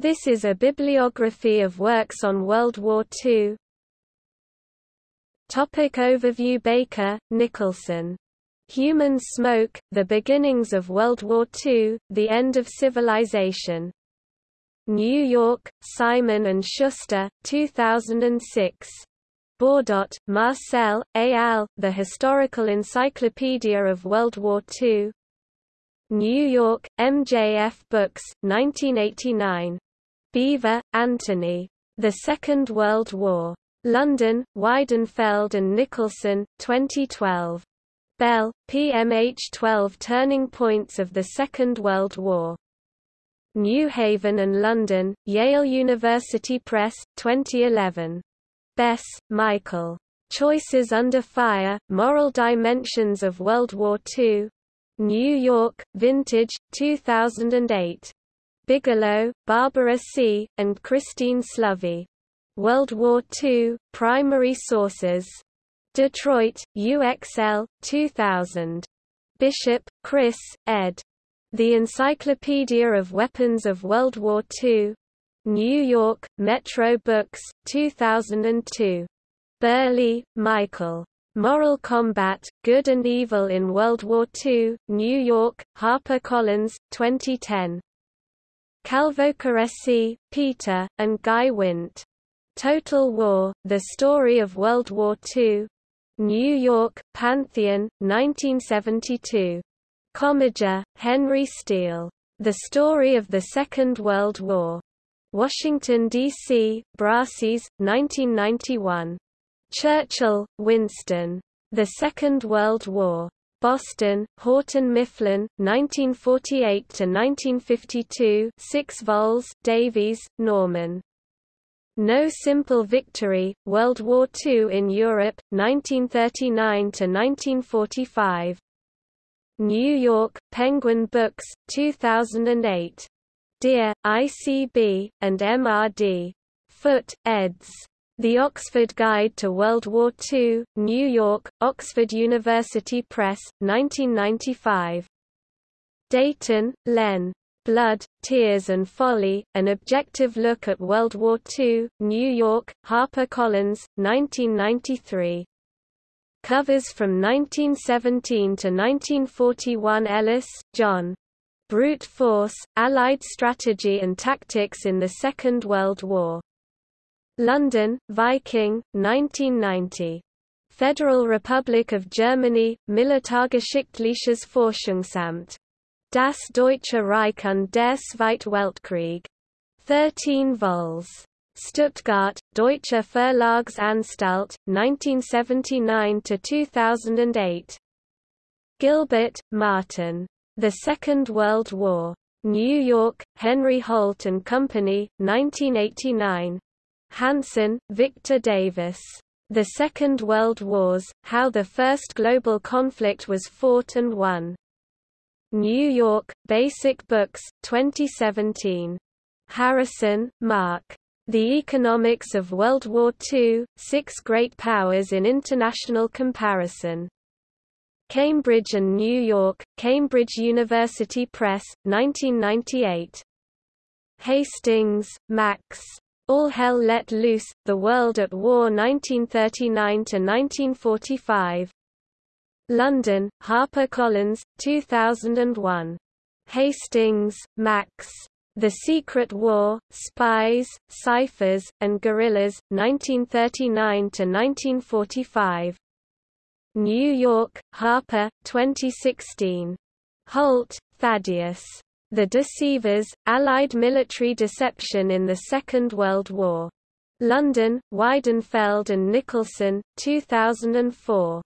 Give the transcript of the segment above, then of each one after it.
This is a bibliography of works on World War II. Topic overview Baker, Nicholson. Human Smoke, The Beginnings of World War II, The End of Civilization. New York, Simon & Schuster, 2006. Bourdott, Marcel, et al., The Historical Encyclopedia of World War II. New York, MJF Books, 1989. Beevor, Anthony. The Second World War. London, Weidenfeld and Nicolson, 2012. Bell, PMH 12 Turning Points of the Second World War. New Haven and London, Yale University Press, 2011. Bess, Michael. Choices Under Fire, Moral Dimensions of World War II. New York, Vintage, 2008. Bigelow, Barbara C., and Christine Slovey. World War II, Primary Sources. Detroit, UXL, 2000. Bishop, Chris, ed. The Encyclopedia of Weapons of World War II. New York, Metro Books, 2002. Burleigh, Michael. Moral Combat, Good and Evil in World War II, New York, HarperCollins, 2010. Calvocoressi, Peter, and Guy Wint. Total War, The Story of World War II. New York, Pantheon, 1972. Commager, Henry Steele. The Story of the Second World War. Washington, D.C., Brassey's, 1991. Churchill, Winston. The Second World War. Boston, Houghton Mifflin, 1948–1952 6 vols, Davies, Norman. No Simple Victory, World War II in Europe, 1939–1945. New York, Penguin Books, 2008. Dear, ICB, and MRD. Foot, eds. The Oxford Guide to World War II, New York, Oxford University Press, 1995. Deighton, Len. Blood, Tears and Folly, An Objective Look at World War II, New York, HarperCollins, 1993. Covers from 1917 to 1941 Ellis, John. Brute Force, Allied Strategy and Tactics in the Second World War. London, Viking, 1990. Federal Republic of Germany, Militärgeschichtliches Forschungsamt. Das Deutsche Reich und der Zweite Weltkrieg. 13 vols. Stuttgart, Deutsche Verlagsanstalt, 1979–2008. Gilbert, Martin. The Second World War. New York, Henry Holt and Company, 1989. Hanson, Victor Davis. The Second World Wars, How the First Global Conflict Was Fought and Won. New York, Basic Books, 2017. Harrison, Mark. The Economics of World War II, Six Great Powers in International Comparison. Cambridge and New York, Cambridge University Press, 1998. Hastings, Max. All Hell Let Loose, The World at War 1939–1945. London, HarperCollins, 2001. Hastings, Max. The Secret War, Spies, Ciphers, and Guerrillas, 1939–1945. New York, Harper, 2016. Holt, Thaddeus. The Deceivers, Allied Military Deception in the Second World War. London, Weidenfeld and Nicolson, 2004.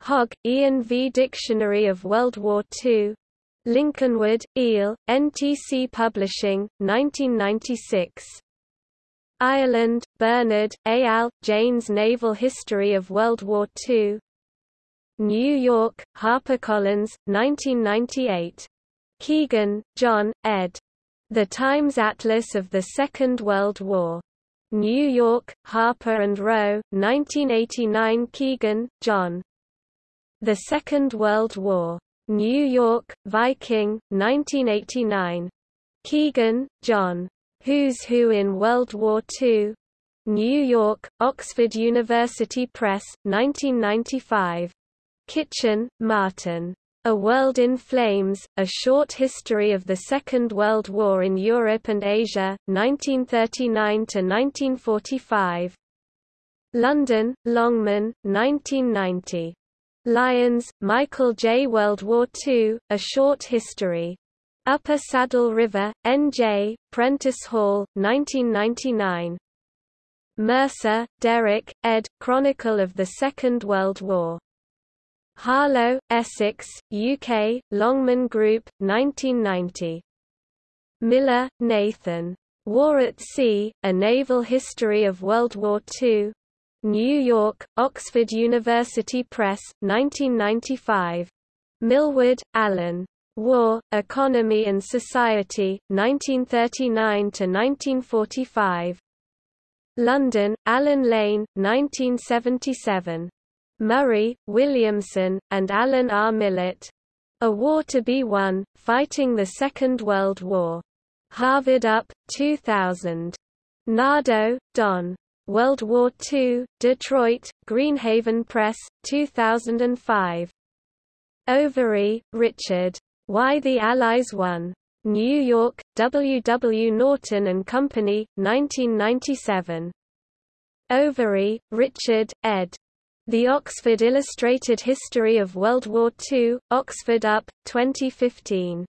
Hogg, Ian V. Dictionary of World War II. Lincolnwood, Eel, NTC Publishing, 1996. Ireland, Bernard, A. al., Jane's Naval History of World War II. New York, HarperCollins, 1998. Keegan, John, ed. The Times Atlas of the Second World War. New York, Harper and Row, 1989 Keegan, John. The Second World War. New York, Viking, 1989. Keegan, John. Who's Who in World War II. New York, Oxford University Press, 1995. Kitchen, Martin. A World in Flames, A Short History of the Second World War in Europe and Asia, 1939–1945. London, Longman, 1990. Lyons, Michael J. World War II, A Short History. Upper Saddle River, N.J., Prentice Hall, 1999. Mercer, Derek, ed. Chronicle of the Second World War. Harlow, Essex, UK, Longman Group, 1990. Miller, Nathan. War at Sea, A Naval History of World War II. New York, Oxford University Press, 1995. Milward, Alan. War, Economy and Society, 1939–1945. London, Allen Lane, 1977. Murray, Williamson, and Alan R. Millett. A War to be Won, Fighting the Second World War. Harvard Up, 2000. Nardo, Don. World War II, Detroit, Greenhaven Press, 2005. Overy, Richard. Why the Allies Won. New York, W. W. Norton and Company, 1997. Overy, Richard, ed. The Oxford Illustrated History of World War II, Oxford UP, 2015.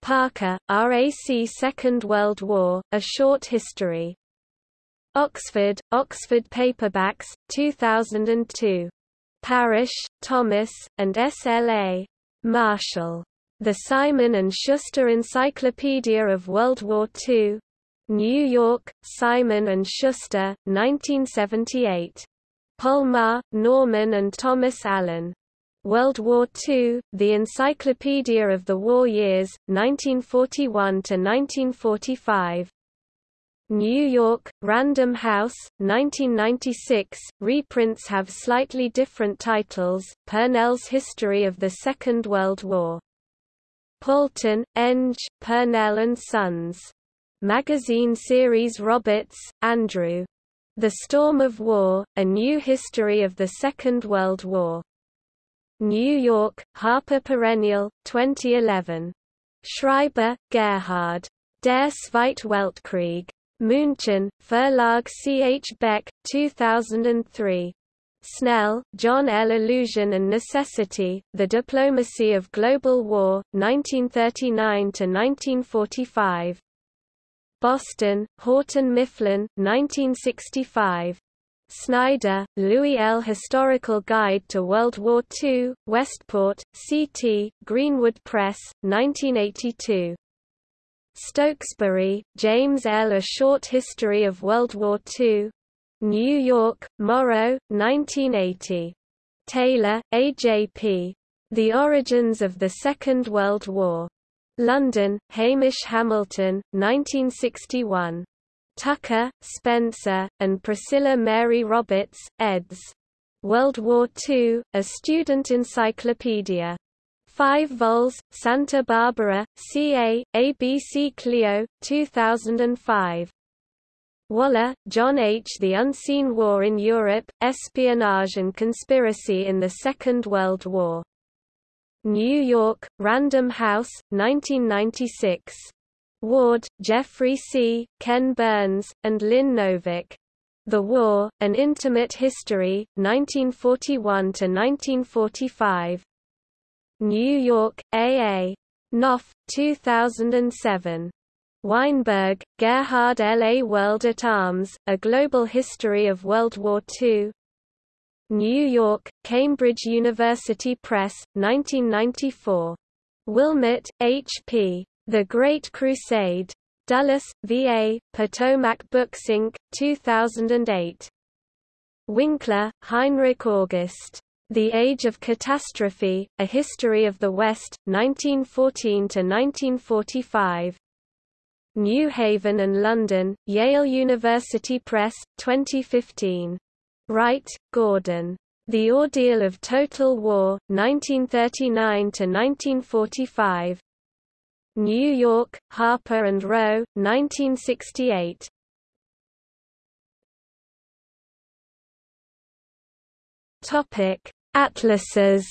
Parker, RAC Second World War, A Short History. Oxford, Oxford Paperbacks, 2002. Parrish, Thomas, and S.L.A. Marshall. The Simon & Schuster Encyclopedia of World War II. New York, Simon & Schuster, 1978. Polmar, Norman and Thomas Allen. World War II, The Encyclopedia of the War Years, 1941–1945. New York, Random House, 1996. Reprints have slightly different titles, Purnell's History of the Second World War. Paulton, Eng, Purnell and Sons. Magazine series Roberts, Andrew. The Storm of War, A New History of the Second World War. New York, Harper Perennial, 2011. Schreiber, Gerhard. Der Zweite Weltkrieg. München, Verlag C. H. Beck, 2003. Snell, John L. Illusion and Necessity, The Diplomacy of Global War, 1939–1945. Boston, Houghton Mifflin, 1965. Snyder, Louis L. Historical Guide to World War II, Westport, CT, Greenwood Press, 1982. Stokesbury, James L. A Short History of World War II. New York, Morrow, 1980. Taylor, A.J.P. The Origins of the Second World War. London, Hamish Hamilton, 1961. Tucker, Spencer, and Priscilla Mary Roberts, eds. World War II, A Student Encyclopedia. 5 vols, Santa Barbara, CA, ABC Clio, 2005. Waller, John H. The Unseen War in Europe, Espionage and Conspiracy in the Second World War. New York, Random House, 1996. Ward, Geoffrey C., Ken Burns, and Lynn Novick. The War, An Intimate History, 1941–1945. New York, A.A. Knopf, 2007. Weinberg, Gerhard L. A World at Arms, A Global History of World War II, New York, Cambridge University Press, 1994. Willmott, H.P. The Great Crusade. Dulles, V.A., Potomac Books Inc., 2008. Winkler, Heinrich August. The Age of Catastrophe, A History of the West, 1914–1945. New Haven and London, Yale University Press, 2015. Wright, Gordon. The Ordeal of Total War, 1939–1945. New York, Harper and Row, 1968. Topic: Atlases.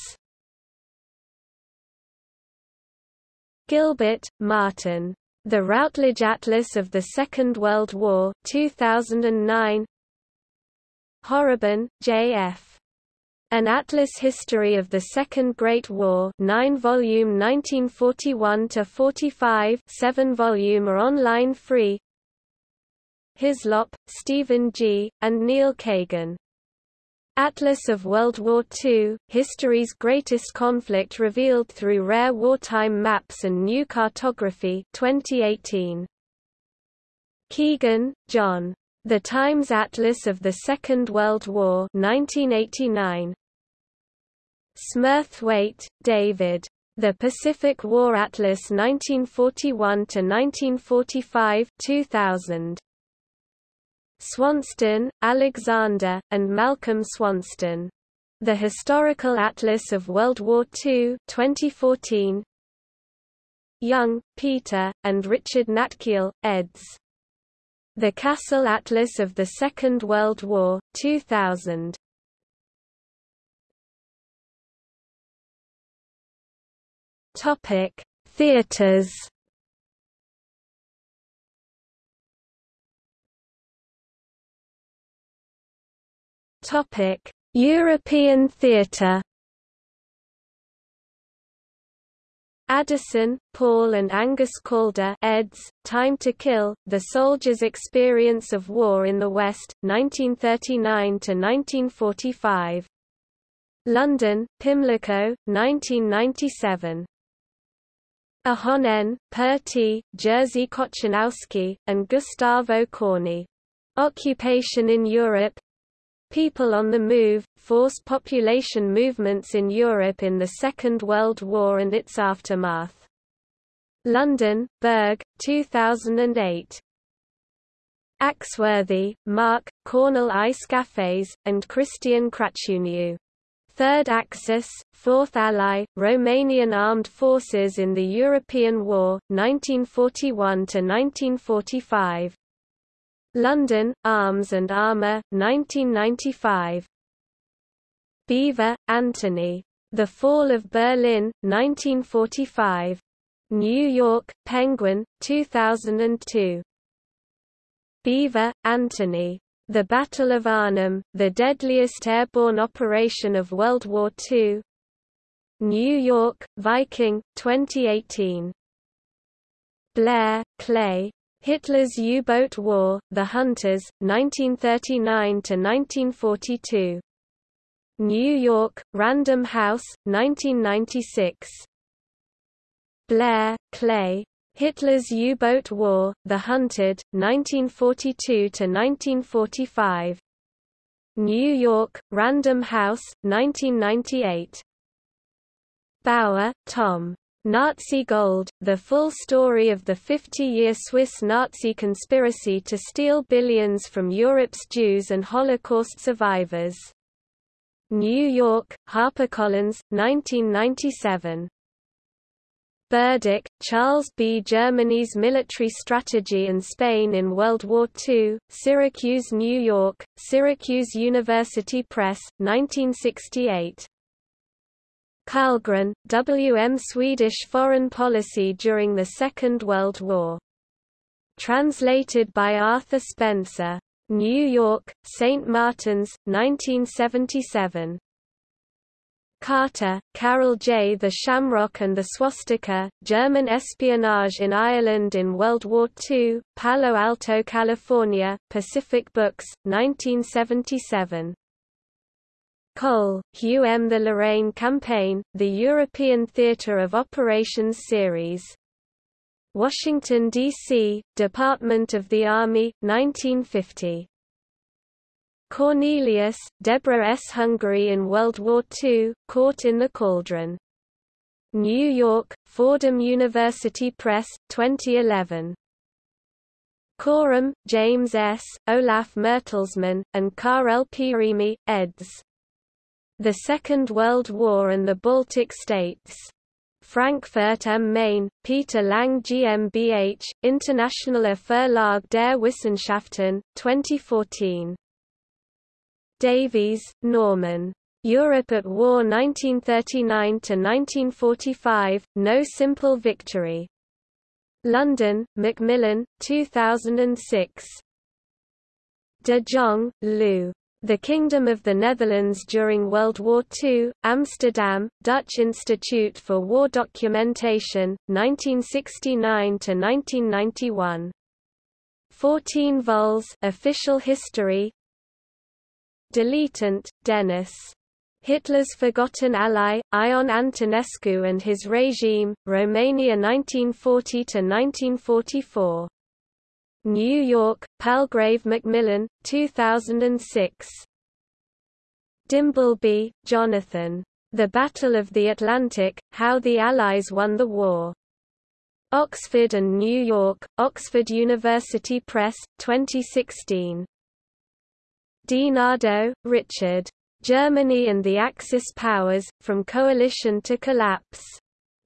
Gilbert, Martin. The Routledge Atlas of the Second World War 2009. Horrabin, J.F. An Atlas History of the Second Great War 9 volume 1941–45 7 volume are online free Hyslop, Stephen G., and Neil Kagan Atlas of World War II, History's Greatest Conflict Revealed Through Rare Wartime Maps and New Cartography 2018. Keegan, John. The Times Atlas of the Second World War 1989. Smurthwaite, David. The Pacific War Atlas 1941–1945 2000. Swanston, Alexander, and Malcolm Swanston. The Historical Atlas of World War II 2014. Young, Peter, and Richard Natkiel, eds. The Castle Atlas of the Second World War 2000. Topic: Theaters Topic: European theatre. Addison, Paul and Angus Calder eds, Time to Kill, The Soldier's Experience of War in the West, 1939–1945. London, Pimlico, 1997. Ahonen, Pertti, Jerzy Kochanowski, and Gustavo Corni. Occupation in Europe, People on the Move, Force Population Movements in Europe in the Second World War and its Aftermath. London, Berg, 2008. Axworthy, Mark, Cornel I. Scafes, and Christian Crăciunoiu. Third Axis, Fourth Ally, Romanian Armed Forces in the European War, 1941–1945. London, Arms and Armour, 1995. Beevor, Anthony. The Fall of Berlin, 1945. New York, Penguin, 2002. Beevor, Anthony. The Battle of Arnhem, the deadliest airborne operation of World War II. New York, Viking, 2018. Blair, Clay. Hitler's U-boat war, The Hunters, 1939–1942. New York, Random House, 1996. Blair, Clay. Hitler's U-boat war, The Hunted, 1942–1945. New York, Random House, 1998. Bower, Tom. Nazi Gold, the full story of the 50-year Swiss Nazi conspiracy to steal billions from Europe's Jews and Holocaust survivors. New York, HarperCollins, 1997. Burdick, Charles B. Germany's Military Strategy and Spain in World War II, Syracuse, New York, Syracuse University Press, 1968. Carlgren, W. M. Swedish Foreign Policy During the Second World War. Translated by Arthur Spencer. New York, St. Martin's, 1977. Carter, Carol J. The Shamrock and the Swastika, German Espionage in Ireland in World War II, Palo Alto, California, Pacific Books, 1977. Cole, Hugh M. The Lorraine Campaign, The European Theatre of Operations Series. Washington, D.C., Department of the Army, 1950. Cornelius, Deborah S. Hungary in World War II, Caught in the Cauldron. New York, Fordham University Press, 2011. Corum, James S., Olaf Mertelsmann, and Kaarel Piirimäe, eds. The Second World War and the Baltic States. Frankfurt am Main, Peter Lang GmbH, Internationale Verlag der Wissenschaften, 2014. Davies, Norman. Europe at War 1939–1945, No Simple Victory. London, Macmillan, 2006. De Jong, Lou. The Kingdom of the Netherlands during World War II, Amsterdam, Dutch Institute for War Documentation, 1969–1991. 14 vols Official History Deletant, Dennis. Hitler's Forgotten Ally, Ion Antonescu and His Regime, Romania 1940–1944. New York, Palgrave Macmillan, 2006. Dimbleby, Jonathan. The Battle of the Atlantic, How the Allies Won the War. Oxford and New York, Oxford University Press, 2016. DiNardo, Richard. Germany and the Axis Powers, From Coalition to Collapse.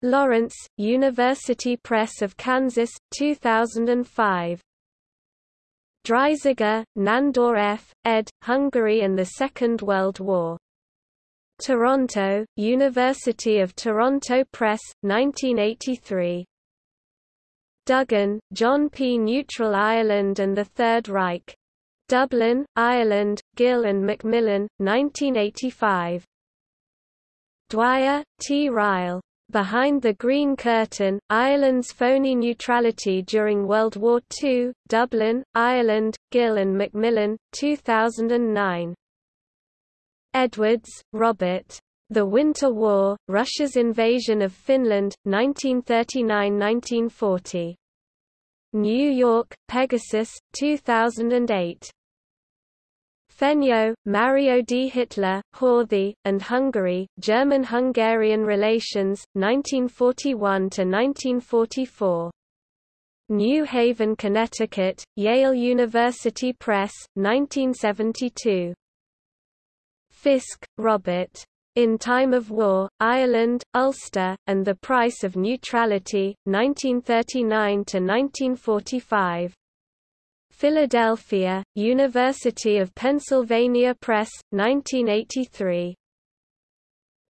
Lawrence, University Press of Kansas, 2005. Dreisziger, Nandor F., ed., Hungary and the Second World War. Toronto, University of Toronto Press, 1983. Duggan, John P. Neutral Ireland and the Third Reich. Dublin, Ireland, Gill and Macmillan, 1985. Dwyer, T. Ryle. Behind the Green Curtain, Ireland's Phony Neutrality During World War II, Dublin, Ireland, Gill and Macmillan, 2009. Edwards, Robert. The Winter War, Russia's Invasion of Finland, 1939–1940. New York, Pegasus, 2008. Fenyő, Mario D. Hitler, Horthy, and Hungary, German-Hungarian Relations, 1941–1944. New Haven, Connecticut, Yale University Press, 1972. Fisk, Robert. In Time of War, Ireland, Ulster, and the Price of Neutrality, 1939–1945. Philadelphia, University of Pennsylvania Press, 1983.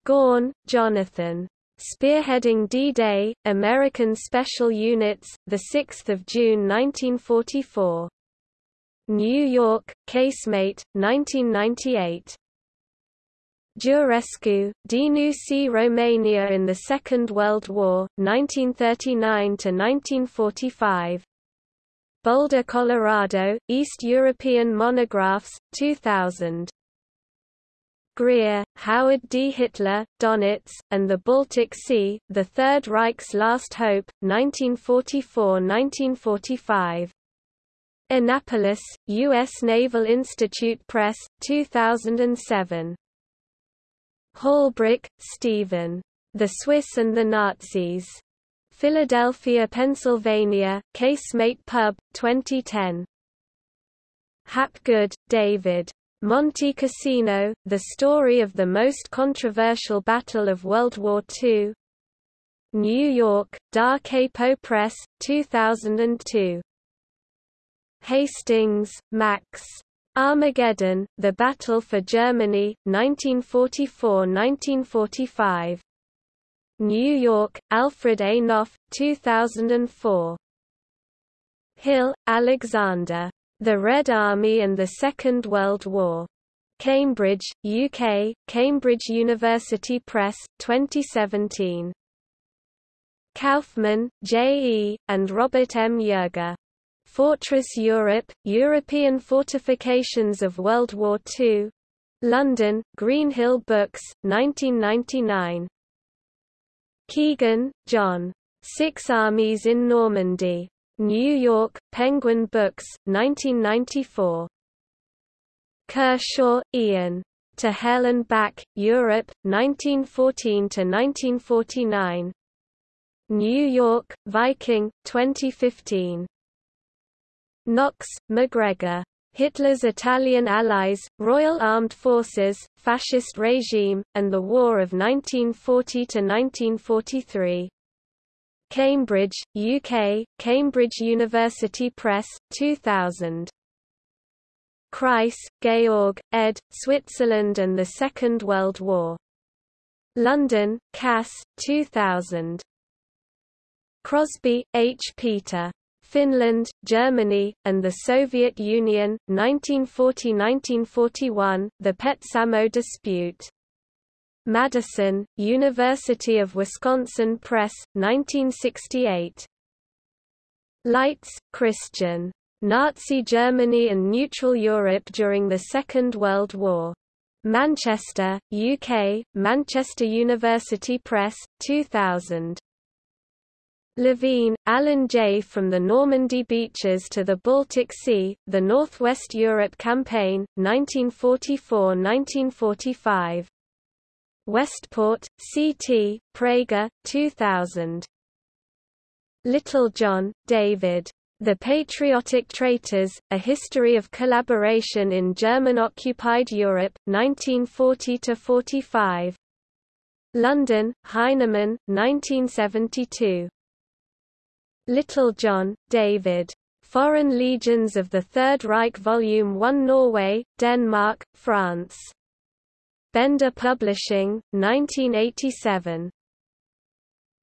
Gawne, Jonathan. Spearheading D-Day, American Special Units, 6 June 1944. New York, Casemate, 1998. Giurescu, Denunții Romania in the Second World War, 1939–1945. Boulder, Colorado, East European Monographs, 2000. Grier, Howard D. Hitler, Donitz, and the Baltic Sea, The Third Reich's Last Hope, 1944–1945. Annapolis, U.S. Naval Institute Press, 2007. Halbrook, Stephen. The Swiss and the Nazis. Philadelphia, Pennsylvania, Casemate Pub, 2010. Hapgood, David. Monte Cassino, The Story of the Most Controversial Battle of World War II. New York, Da Capo Press, 2002. Hastings, Max. Armageddon, The Battle for Germany, 1944–1945. New York, Alfred A. Knopf, 2004. Hill, Alexander. The Red Army and the Second World War. Cambridge, UK, Cambridge University Press, 2017. Kaufman, J. E., and Robert M. Yerger. Fortress Europe, European Fortifications of World War II. London, Greenhill Books, 1999. Keegan, John. Six Armies in Normandy. New York, Penguin Books, 1994. Kershaw, Ian. To Hell and Back, Europe, 1914–1949. New York, Viking, 2015. Knox, MacGregor. Hitler's Italian allies, Royal Armed Forces, Fascist regime, and the War of 1940–1943. Cambridge, UK, Cambridge University Press, 2000. Kreis, Georg, ed., Switzerland and the Second World War. London, Cass, 2000. Krosby, H. Peter. Finland, Germany, and the Soviet Union, 1940–1941, The Petsamo Dispute. Madison, University of Wisconsin Press, 1968. Leitz, Christian. Nazi Germany and Neutral Europe during the Second World War. Manchester, UK, Manchester University Press, 2000. Levine, Alan J. From the Normandy Beaches to the Baltic Sea, The Northwest Europe Campaign, 1944–1945. Westport, C.T., Praeger, 2000. Littlejohn, David. The Patriotic Traitors, A History of Collaboration in German-Occupied Europe, 1940–45. London, Heinemann, 1972. Littlejohn, David. Foreign Legions of the Third Reich Volume 1 Norway, Denmark, France. Bender Publishing, 1987.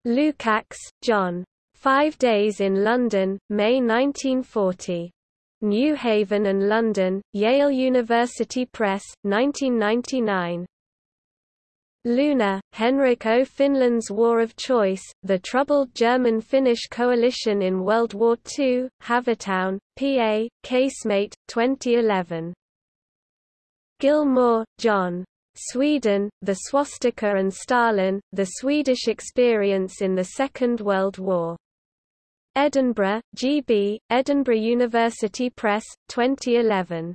Lukacs, John. Five Days in London, May 1940. New Haven and London, Yale University Press, 1999. Lunde, Henrik O. Finland's War of Choice, The Troubled German-Finnish Coalition in World War II, Havertown, PA, Casemate, 2011. Gilmour, John. Sweden, the swastika and Stalin, the Swedish experience in the Second World War. Edinburgh, G.B., Edinburgh University Press, 2011.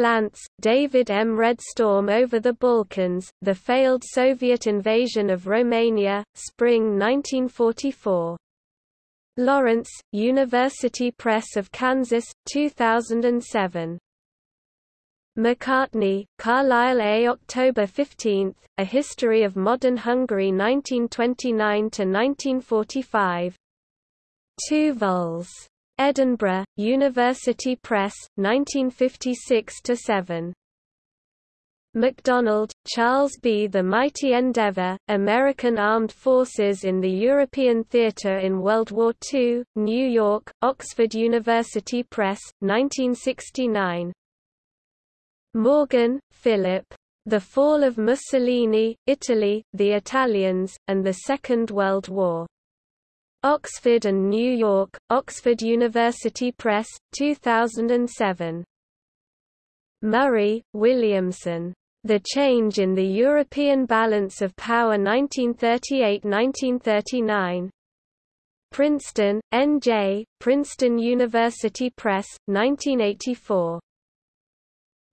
Glantz, David M. Red Storm over the Balkans, The Failed Soviet Invasion of Romania, Spring 1944. Lawrence, University Press of Kansas, 2007. Macartney, Carlisle A. October 15, A History of Modern Hungary 1929–1945. 2 vols. Edinburgh, University Press, 1956–7. MacDonald, Charles B. The Mighty Endeavour, American Armed Forces in the European Theatre in World War II, New York, Oxford University Press, 1969. Morgan, Philip. The Fall of Mussolini, Italy, the Italians, and the Second World War. Oxford and New York, Oxford University Press, 2007. Murray, Williamson. The Change in the European Balance of Power 1938–1939. Princeton, N.J., Princeton University Press, 1984.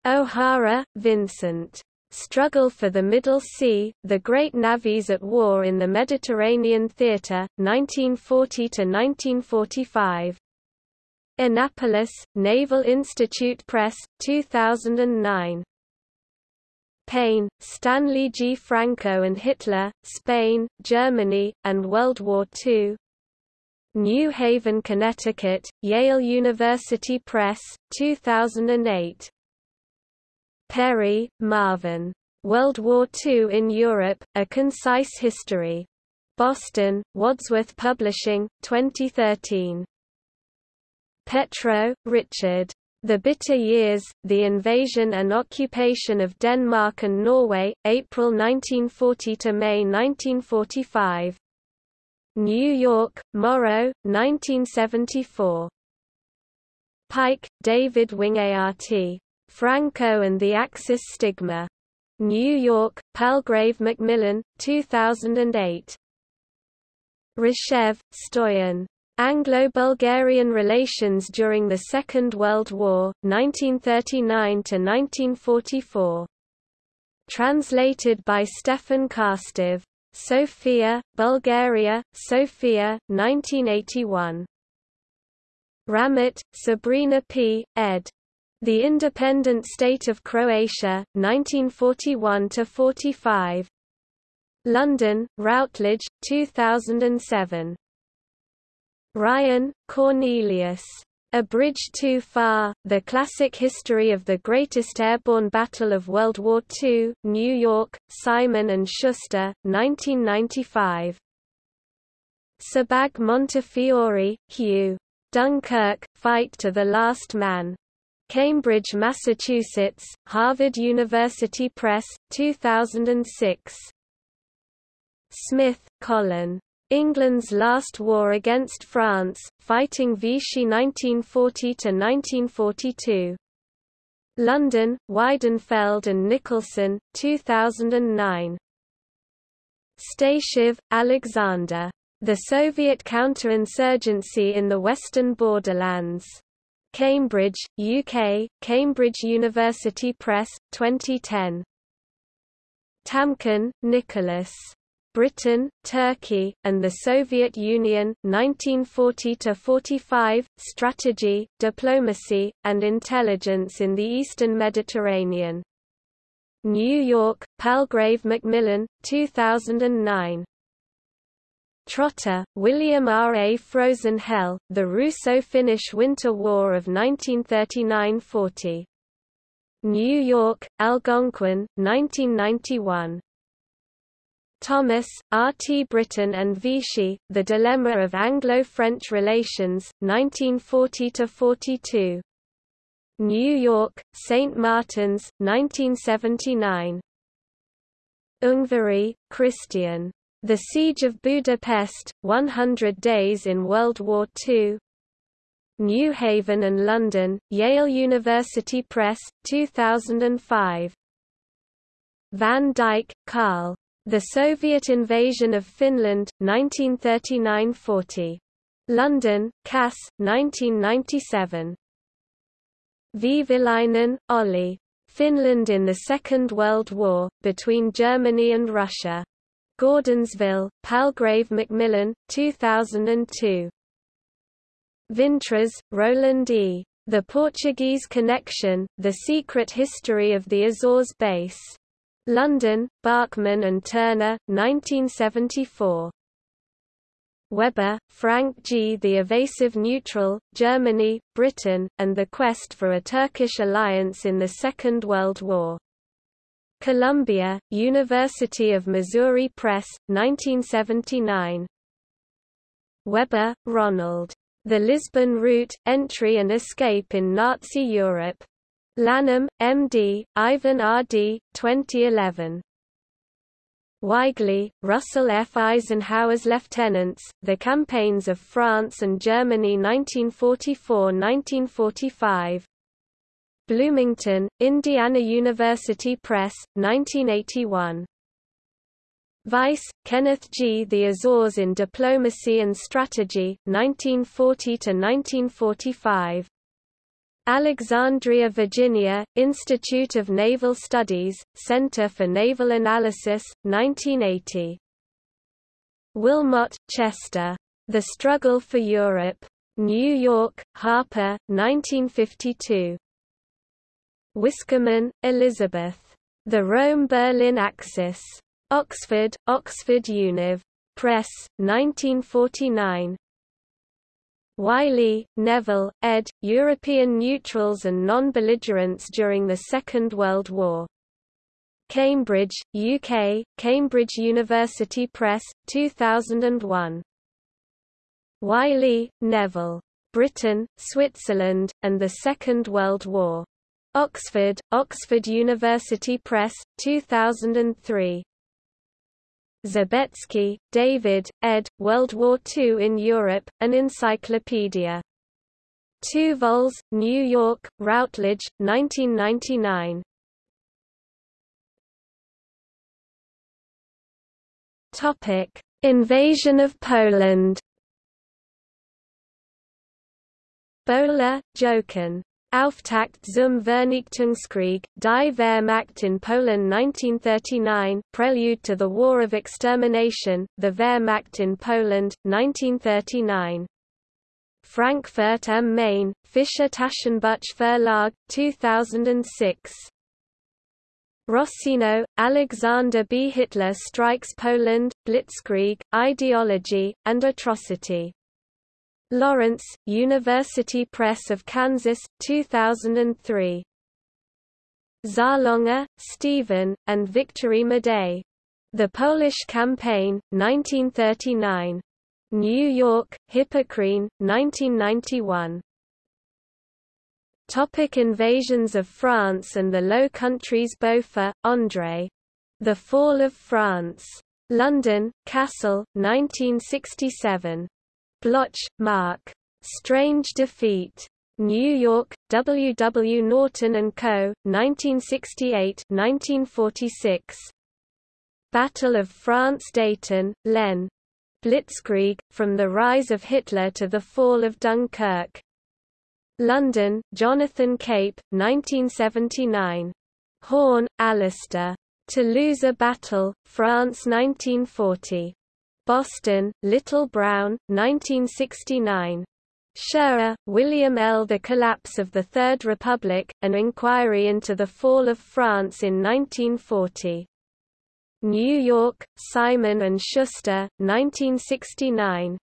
O'Hara, Vincent. Struggle for the Middle Sea, The Great Navies at War in the Mediterranean Theatre, 1940–1945. Annapolis, Naval Institute Press, 2009. Payne, Stanley G. Franco and Hitler, Spain, Germany, and World War II. New Haven, Connecticut, Yale University Press, 2008. Perry, Marvin. World War II in Europe, A Concise History. Boston, Wadsworth Publishing, 2013. Petrow, Richard. The Bitter Years, The Invasion and Occupation of Denmark and Norway, April 1940 to May 1945. New York, Morrow, 1974. Pike, David Wingeate. Franco and the Axis Stigma. New York, Palgrave Macmillan, 2008. Ryshev, Stoyan. Anglo-Bulgarian relations during the Second World War, 1939–1944. Translated by Stefan Karstev. Sofia, Bulgaria, Sofia, 1981. Ramet, Sabrina P., ed. The Independent State of Croatia, 1941–45. London, Routledge, 2007. Ryan, Cornelius. A Bridge Too Far, The Classic History of the Greatest Airborne Battle of World War II, New York, Simon & Schuster, 1995. Sebag Montefiore, Hugh. Dunkirk, Fight to the Last Man. Cambridge, Massachusetts, Harvard University Press, 2006. Smith, Colin. England's Last War Against France, Fighting Vichy 1940–1942. London, Weidenfeld and Nicolson, 2009. Statiev, Alexander. The Soviet Counterinsurgency in the Western Borderlands. Cambridge, UK, Cambridge University Press, 2010. Tamkin, Nicholas. Britain, Turkey, and the Soviet Union 1940–45, Strategy, Diplomacy, and Intelligence in the Eastern Mediterranean. New York, Palgrave Macmillan, 2009. Trotter, William R. A. Frozen Hell, The Russo-Finnish Winter War of 1939–40. New York, Algonquin, 1991. Thomas, R. T. Britain and Vichy, The Dilemma of Anglo-French Relations, 1940–42. New York, St. Martin's, 1979. Ungvary, Christian. The Siege of Budapest, 100 Days in World War II. New Haven and London, Yale University Press, 2005. Van Dyke, Carl. The Soviet Invasion of Finland, 1939–40. London, Cass, 1997. Vehviläinen, Olli. Finland in the Second World War, between Germany and Russia. Gordonsville, Palgrave Macmillan, 2002. Vintras, Roland E. The Portuguese Connection, The Secret History of the Azores Base. London, Bachman and Turner, 1974. Weber, Frank G. The Evasive Neutral, Germany, Britain, and the Quest for a Turkish Alliance in the Second World War. Columbia, University of Missouri Press, 1979. Weber, Ronald. The Lisbon Route, Entry and Escape in Nazi Europe. Lanham, M.D., Ivan R.D., 2011. Weigley, Russell F. Eisenhower's Lieutenants, The Campaigns of France and Germany 1944–1945. Bloomington, Indiana University Press, 1981. Weiss, Kenneth G. The Azores in Diplomacy and Strategy, 1940–1945. Alexandria, Virginia, Institute of Naval Studies, Center for Naval Analysis, 1980. Wilmot, Chester. The Struggle for Europe. New York, Harper, 1952. Wiskemann, Elizabeth. The Rome-Berlin Axis. Oxford, Oxford Univ. Press, 1949. Wylie, Neville, ed., European Neutrals and Non-Belligerents During the Second World War. Cambridge, UK, Cambridge University Press, 2001. Wylie, Neville. Britain, Switzerland, and the Second World War. Oxford, Oxford University Press, 2003. Zabecki, David, ed., World War II in Europe, An Encyclopedia. 2 vols, New York, Routledge, 1999. Topic: Invasion of Poland. Böhler, Jochen. Auftakt zum Vernichtungskrieg, Die Wehrmacht in Poland 1939 Prelude to the War of Extermination, The Wehrmacht in Poland, 1939. Frankfurt am Main, Fischer Taschenbuch Verlag, 2006. Rossino, Alexander B. Hitler Strikes Poland, Blitzkrieg, Ideology, and Atrocity. Lawrence, University Press of Kansas, 2003. Zaloga, Stephen, and Victor Madej. The Polish Campaign, 1939. New York, Hippocrene, 1991. Topic invasions of France and the Low Countries Beaufre, André. The Fall of France. London, Cassell, 1967. Bloch, Mark. Strange Defeat. New York, W. W. Norton & Co., 1968-1946. Battle of France Deighton, Len. Blitzkrieg, From the Rise of Hitler to the Fall of Dunkirk. London, Jonathan Cape, 1979. Horne, Alistair. To Lose a Battle, France 1940. Boston, Little Brown, 1969. Shirer, William L. The Collapse of the Third Republic, An Inquiry into the Fall of France in 1940. New York, Simon & Schuster, 1969.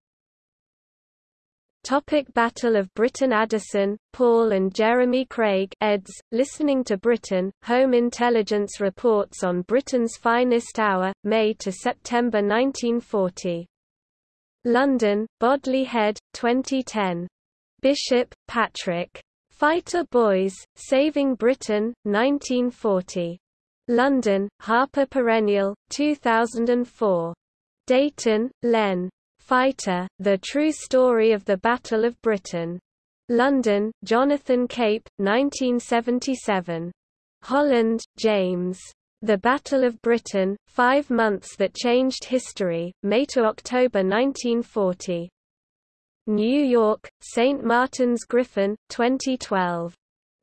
Topic Battle of Britain Addison, Paul and Jeremy Crang eds, Listening to Britain, Home Intelligence Reports on Britain's Finest Hour, May to September 1940. London, Bodley Head, 2010. Bishop, Patrick. Fighter Boys, Saving Britain, 1940. London, Harper Perennial, 2004. Deighton, Len. Fighter, The True Story of the Battle of Britain. London, Jonathan Cape, 1977. Holland, James. The Battle of Britain, Five Months That Changed History, May to October 1940. New York, St. Martin's Griffin, 2012.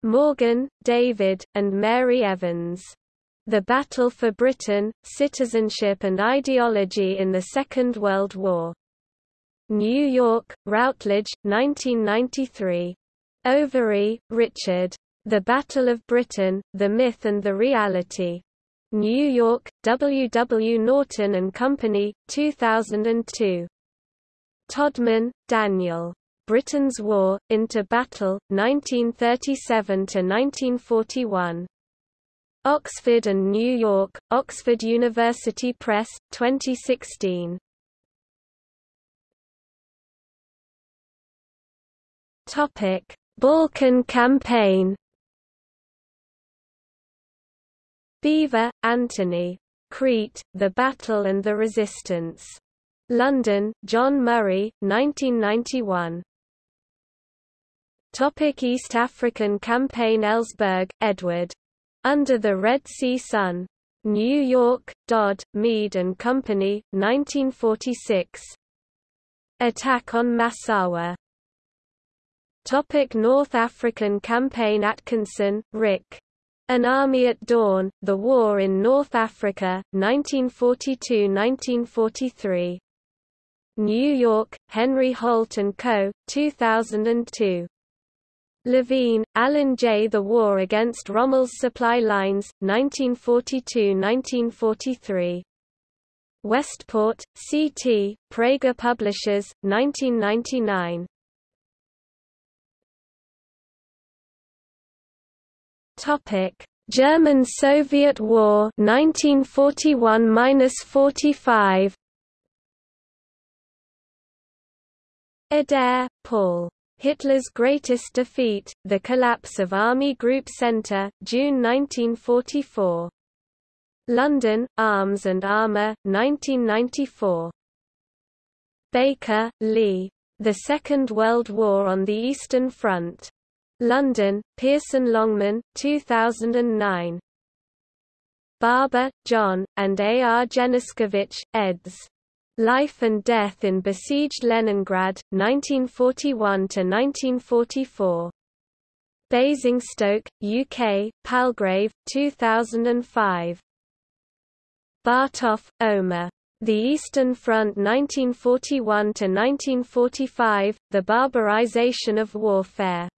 Morgan, David, and Mary Evans. The Battle for Britain, Citizenship and Ideology in the Second World War. New York, Routledge, 1993. Overy, Richard. The Battle of Britain, The Myth and the Reality. New York, W. W. Norton and Company, 2002. Todman, Daniel. Britain's War, Into Battle, 1937–1941. Oxford and New York, Oxford University Press, 2016. Topic: Balkan Campaign. Beevor, Anthony. Crete, The Battle and the Resistance. London, John Murray, 1991. Topic East African Campaign Ellsberg, Edward. Under the Red Sea Sun. New York, Dodd, Mead and Company, 1946. Attack on Massawa. Topic North African Campaign Atkinson, Rick. An Army at Dawn, The War in North Africa, 1942–1943. New York, Henry Holt & Co., 2002. Levine, Alan J. The War Against Rommel's Supply Lines, 1942–1943. Westport, C.T., Praeger Publishers, 1999. Topic: German-Soviet War 1941–45. Adair, Paul. Hitler's Greatest Defeat, The Collapse of Army Group Centre, June 1944. London, Arms and Armour, 1994. Baker, Lee. The Second World War on the Eastern Front. London, Pearson Longman, 2009. Barber, John, and A. R. Dzeniskevich, eds. Life and Death in Besieged Leningrad, 1941–1944. Basingstoke, UK, Palgrave, 2005. Bartov, Omer. The Eastern Front 1941–1945, The Barbarization of Warfare.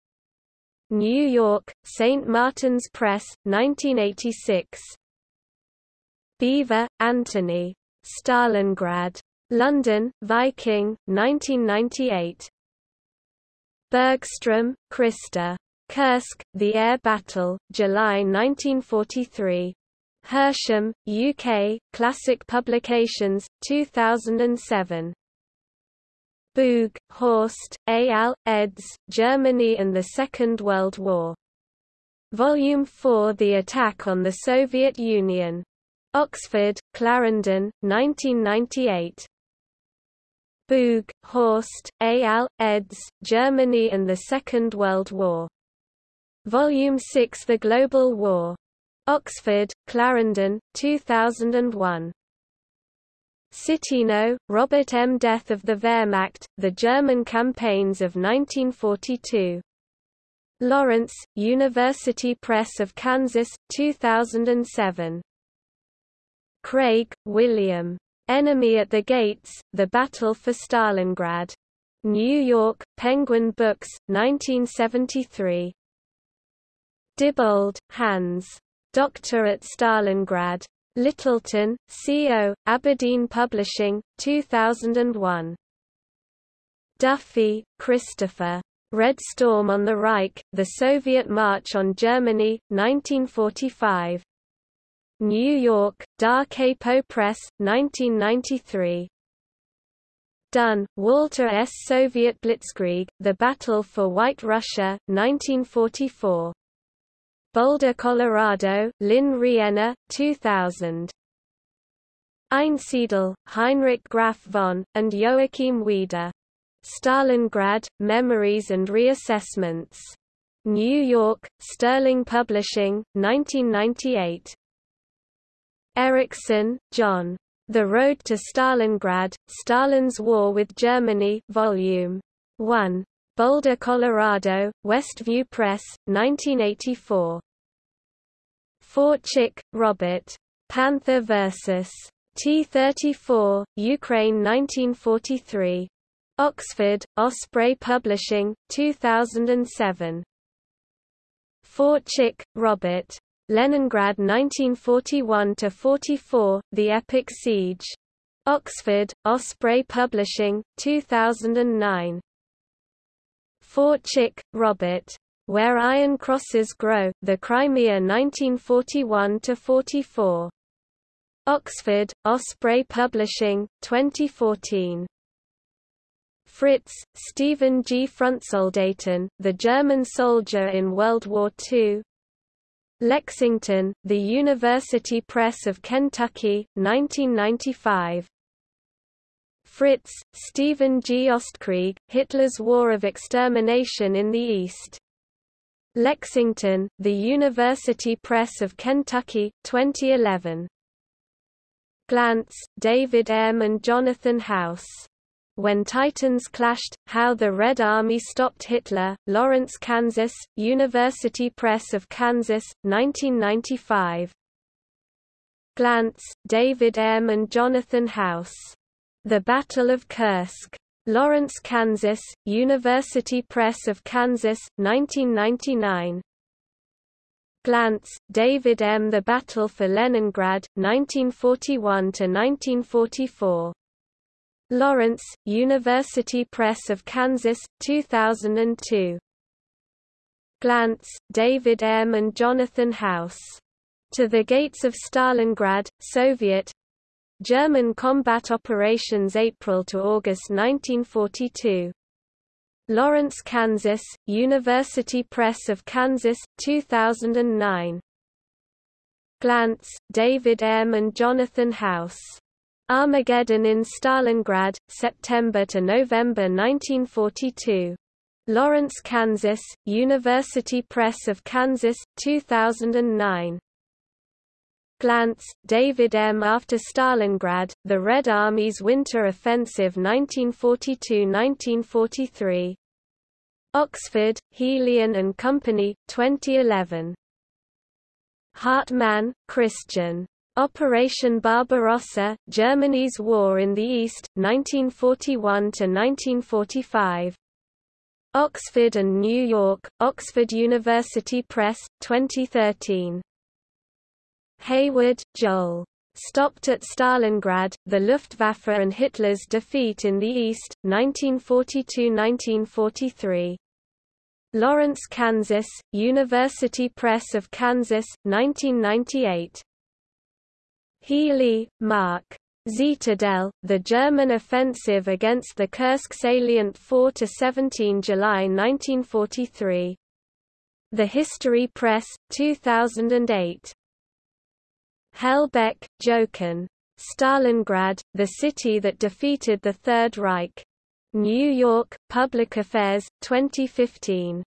New York, St. Martin's Press, 1986. Beevor, Anthony. Stalingrad. London, Viking, 1998. Bergstrom, Christer. Kursk, The Air Battle, July 1943. Hersham, UK, Classic Publications, 2007. Boog, Horst. Al., eds., Germany and the Second World War. Volume 4 The Attack on the Soviet Union. Oxford, Clarendon, 1998. Boog, Horst. Al., eds., Germany and the Second World War. Volume 6 The Global War. Oxford, Clarendon, 2001. Citino, Robert M. Death of the Wehrmacht, The German Campaigns of 1942. Lawrence, University Press of Kansas, 2007. Craig, William. Enemy at the Gates, The Battle for Stalingrad. New York, Penguin Books, 1973. Dibold, Hans. Doctor at Stalingrad. Littleton, C.O., Aberdeen Publishing, 2001. Duffy, Christopher. Red Storm on the Reich, The Soviet March on Germany, 1945. New York, Da Capo Press, 1993. Dunn, Walter S. Soviet Blitzkrieg, The Battle for White Russia, 1944. Boulder, Colorado, Lynne Rienner, 2000. Einsiedel, Heinrich Graf von, and Joachim Wieder. Stalingrad, Memories and Reassessments. New York, Sterling Publishing, 1998. Erickson, John. The Road to Stalingrad, Stalin's War with Germany Volume 1. Boulder, Colorado, Westview Press, 1984. Forczyk, Robert. Panther vs. T-34, Ukraine 1943. Oxford, Osprey Publishing, 2007. Forczyk, Robert. Leningrad 1941–44, The Epic Siege. Oxford, Osprey Publishing, 2009. Forczyk, Robert. Where Iron Crosses Grow, The Crimea 1941–44. Oxford, Osprey Publishing, 2014. Fritz, Stephen G. Frontsoldaten, The German Soldier in World War II. Lexington, The University Press of Kentucky, 1995. Fritz, Stephen G. Ostkrieg, Hitler's War of Extermination in the East. Lexington, The University Press of Kentucky, 2011. Glantz, David M. and Jonathan House. When Titans Clashed, How the Red Army Stopped Hitler, Lawrence, Kansas, University Press of Kansas, 1995. Glantz, David M. and Jonathan House. The Battle of Kursk. Lawrence, Kansas, University Press of Kansas, 1999. Glantz, David M. The Battle for Leningrad, 1941–1944. Lawrence, University Press of Kansas, 2002. Glantz, David M. and Jonathan House. To the Gates of Stalingrad, Soviet, German combat operations April to August 1942. Lawrence, Kansas, University Press of Kansas, 2009. Glantz, David M. and Jonathan House. Armageddon in Stalingrad, September to November 1942. Lawrence, Kansas, University Press of Kansas, 2009. Glantz, David M. After Stalingrad, The Red Army's Winter Offensive 1942–1943. Oxford, Helion and Company, 2011. Hartmann, Christian. Operation Barbarossa, Germany's War in the East, 1941–1945. Oxford and New York, Oxford University Press, 2013. Hayward, Joel. Stopped at Stalingrad, the Luftwaffe and Hitler's defeat in the East, 1942–1943. Lawrence, Kansas, University Press of Kansas, 1998. Healy, Mark. Zitadelle, the German offensive against the Kursk salient 4–17 July 1943. The History Press, 2008. Hellbeck, Jochen. Stalingrad, the city that defeated the Third Reich. New York, Public Affairs, 2015.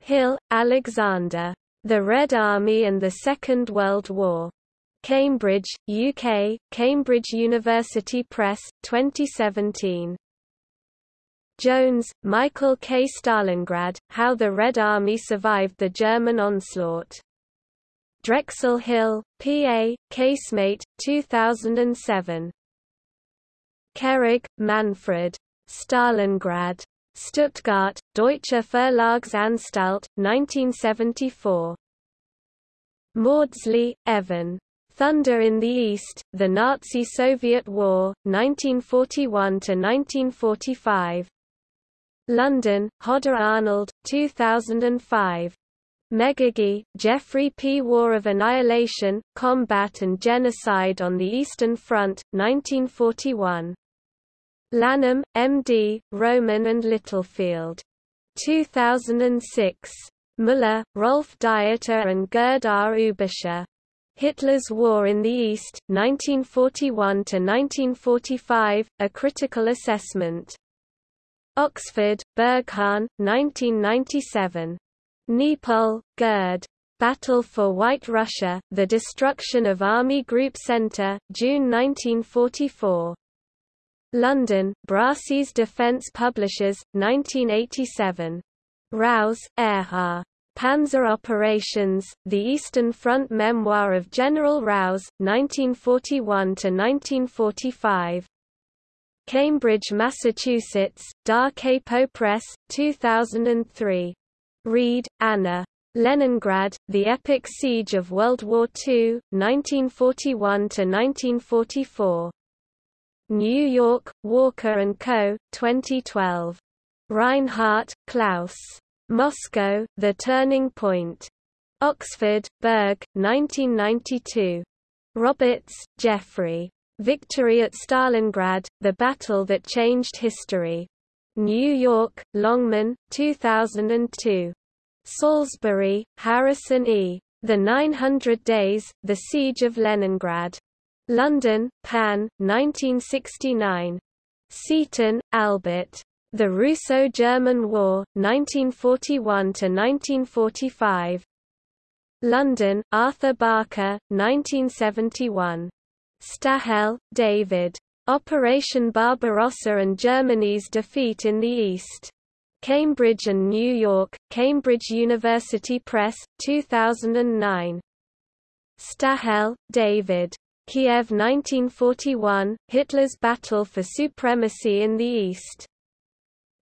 Hill, Alexander. The Red Army and the Second World War. Cambridge, UK, Cambridge University Press, 2017. Jones, Michael K. Stalingrad, How the Red Army Survived the German Onslaught. Drexel Hill, PA, Casemate, 2007. Kehrig, Manfred. Stalingrad. Stuttgart, Deutsche Verlagsanstalt, 1974. Mawdsley, Evan. Thunder in the East, The Nazi-Soviet War, 1941–1945. London, Hodder Arnold, 2005. Megargee, Geoffrey P. War of Annihilation, Combat and Genocide on the Eastern Front, 1941. Lanham, M.D., Rowman and Littlefield. 2006. Müller, Rolf Dieter and Gerd R. Ueberschär. Hitler's War in the East, 1941–1945, A Critical Assessment. Oxford, Berghahn, 1997. Niepold, Gerd. Battle for White Russia, The Destruction of Army Group Centre, June 1944. London, Brassey's Defence Publishers, 1987. Raus, Erhard. Panzer Operations, The Eastern Front Memoir of General Raus, 1941–1945. Cambridge, Massachusetts, Da Capo Press, 2003. Reid, Anna. Leningrad, The Epic Siege of World War II, 1941–1944. New York, Walker & Co., 2012. Reinhardt, Klaus. Moscow, The Turning Point. Oxford, Berg, 1992. Roberts, Geoffrey. Victory at Stalingrad, The Battle That Changed History. New York, Longman, 2002. Salisbury, Harrison E. The 900 Days, The Siege of Leningrad. London, Pan, 1969. Seaton, Albert. The Russo-German War, 1941–1945. London, Arthur Barker, 1971. Stahel, David. Operation Barbarossa and Germany's Defeat in the East. Cambridge and New York, Cambridge University Press, 2009. Stahel, David. Kiev 1941, Hitler's Battle for Supremacy in the East.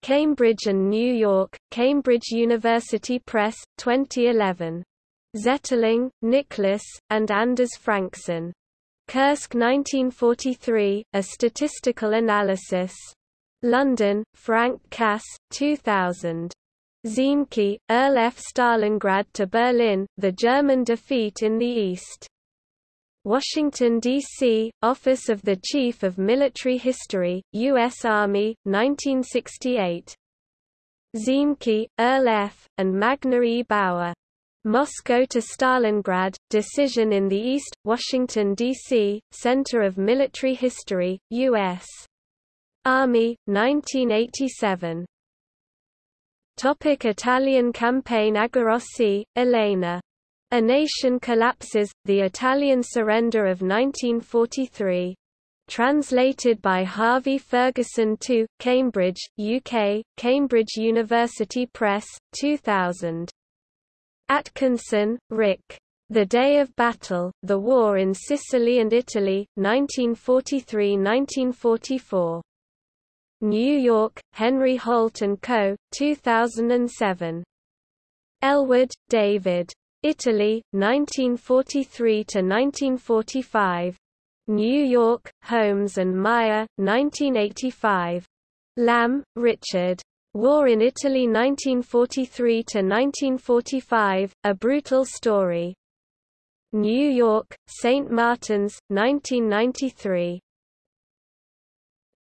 Cambridge and New York, Cambridge University Press, 2011. Zetterling, Nicholas, and Anders Frankson. Kursk 1943, A Statistical Analysis. London, Frank Cass, 2000. Ziemke, Earl F. Stalingrad to Berlin, The German Defeat in the East. Washington, D.C., Office of the Chief of Military History, U.S. Army, 1968. Ziemke, Earl F., and Magna E. Bauer. Moscow to Stalingrad, Decision in the East, Washington, D.C., Center of Military History, U.S. Army, 1987. Topic Italian campaign Agarossi, Elena. A Nation Collapses, The Italian Surrender of 1943. Translated by Harvey Fergusson to, Cambridge, UK, Cambridge University Press, 2000. Atkinson, Rick. The Day of Battle, The War in Sicily and Italy, 1943–1944. New York, Henry Holt & Co., 2007. Ellwood, David. Italy, 1943–1945. New York, Holmes and Meier, 1985. Lamb, Richard. War in Italy 1943–1945, A Brutal Story. New York, St. Martin's, 1993.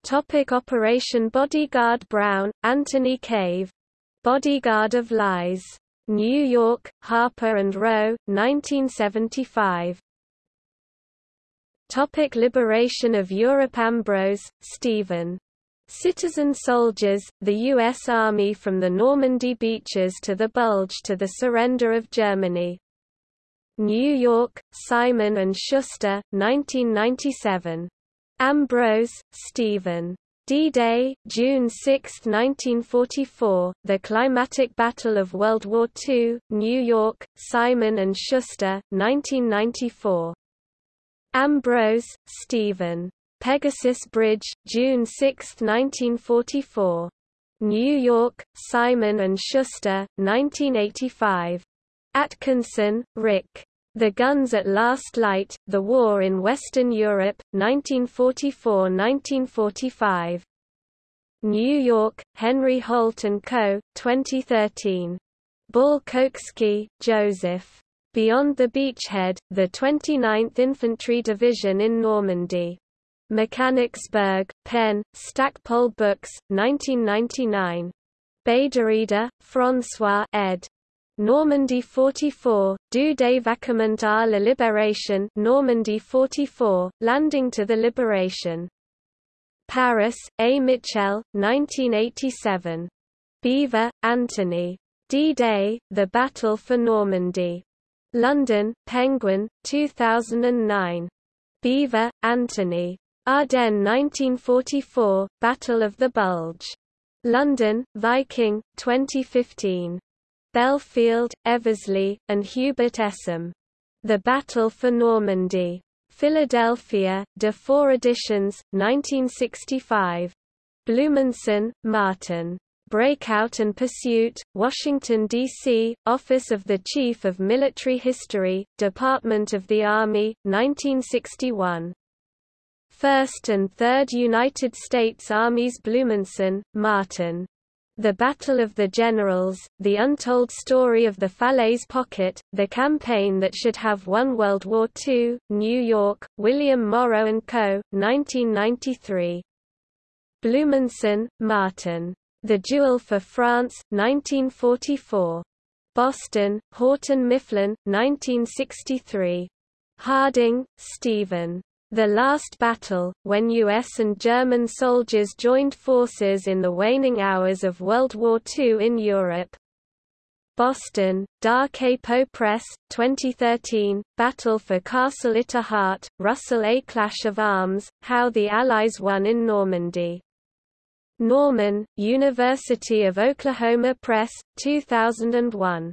Topic Operation Bodyguard Brown, Anthony Cave. Bodyguard of Lies. New York, Harper and Row, 1975. Topic Liberation of Europe Ambrose, Stephen. Citizen soldiers, the U.S. Army from the Normandy beaches to the Bulge to the surrender of Germany. New York, Simon & Schuster, 1997. Ambrose, Stephen. D-Day, June 6, 1944, The Climatic Battle of World War II, New York, Simon & Schuster, 1994. Ambrose, Stephen. Pegasus Bridge, June 6, 1944. New York, Simon & Schuster, 1985. Atkinson, Rick. The Guns at Last Light, The War in Western Europe, 1944–1945. New York, Henry Holt & Co., 2013. Balkoski, Joseph. Beyond the Beachhead, the 29th Infantry Division in Normandy. Mechanicsburg, Penn, Stackpole Books, 1999. Bédarida, François ed. Normandy 44, Du débarquement à la libération Normandy 44, Landing to the Liberation. Paris, A. Mitchell, 1987. Beevor, Anthony. D-Day, The Battle for Normandy. London, Penguin, 2009. Beevor, Anthony. Ardennes 1944, Battle of the Bulge. London, Viking, 2015. Belfield, Eversley, and Hubert Essam. The Battle for Normandy. Philadelphia, Dufour Editions, 1965. Blumenson, Martin. Breakout and Pursuit, Washington, D.C., Office of the Chief of Military History, Department of the Army, 1961. First and Third United States Armies Blumenson, Martin. The Battle of the Generals, The Untold Story of the Falaise Pocket, The Campaign That Should Have Won World War II, New York, William Morrow & Co., 1993. Blumenson, Martin. The Duel for France, 1944. Boston, Houghton Mifflin, 1963. Harding, Stephen. The Last Battle, when U.S. and German soldiers joined forces in the waning hours of World War II in Europe. Boston, Da Capo Press, 2013, Battle for Castle Itterhart, Russell A. Clash of Arms, How the Allies Won in Normandy. Norman, University of Oklahoma Press, 2001.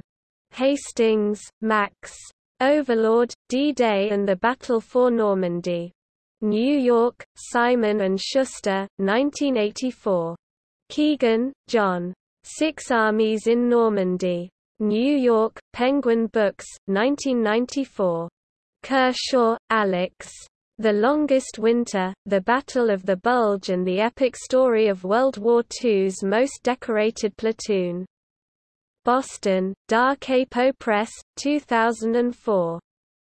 Hastings, Max. Overlord, D-Day and the Battle for Normandy. New York, Simon & Schuster, 1984. Keegan, John. Six Armies in Normandy. New York, Penguin Books, 1994. Kershaw, Alex. The Longest Winter, The Battle of the Bulge and the Epic Story of World War II's Most Decorated Platoon. Boston, Da Capo Press, 2004.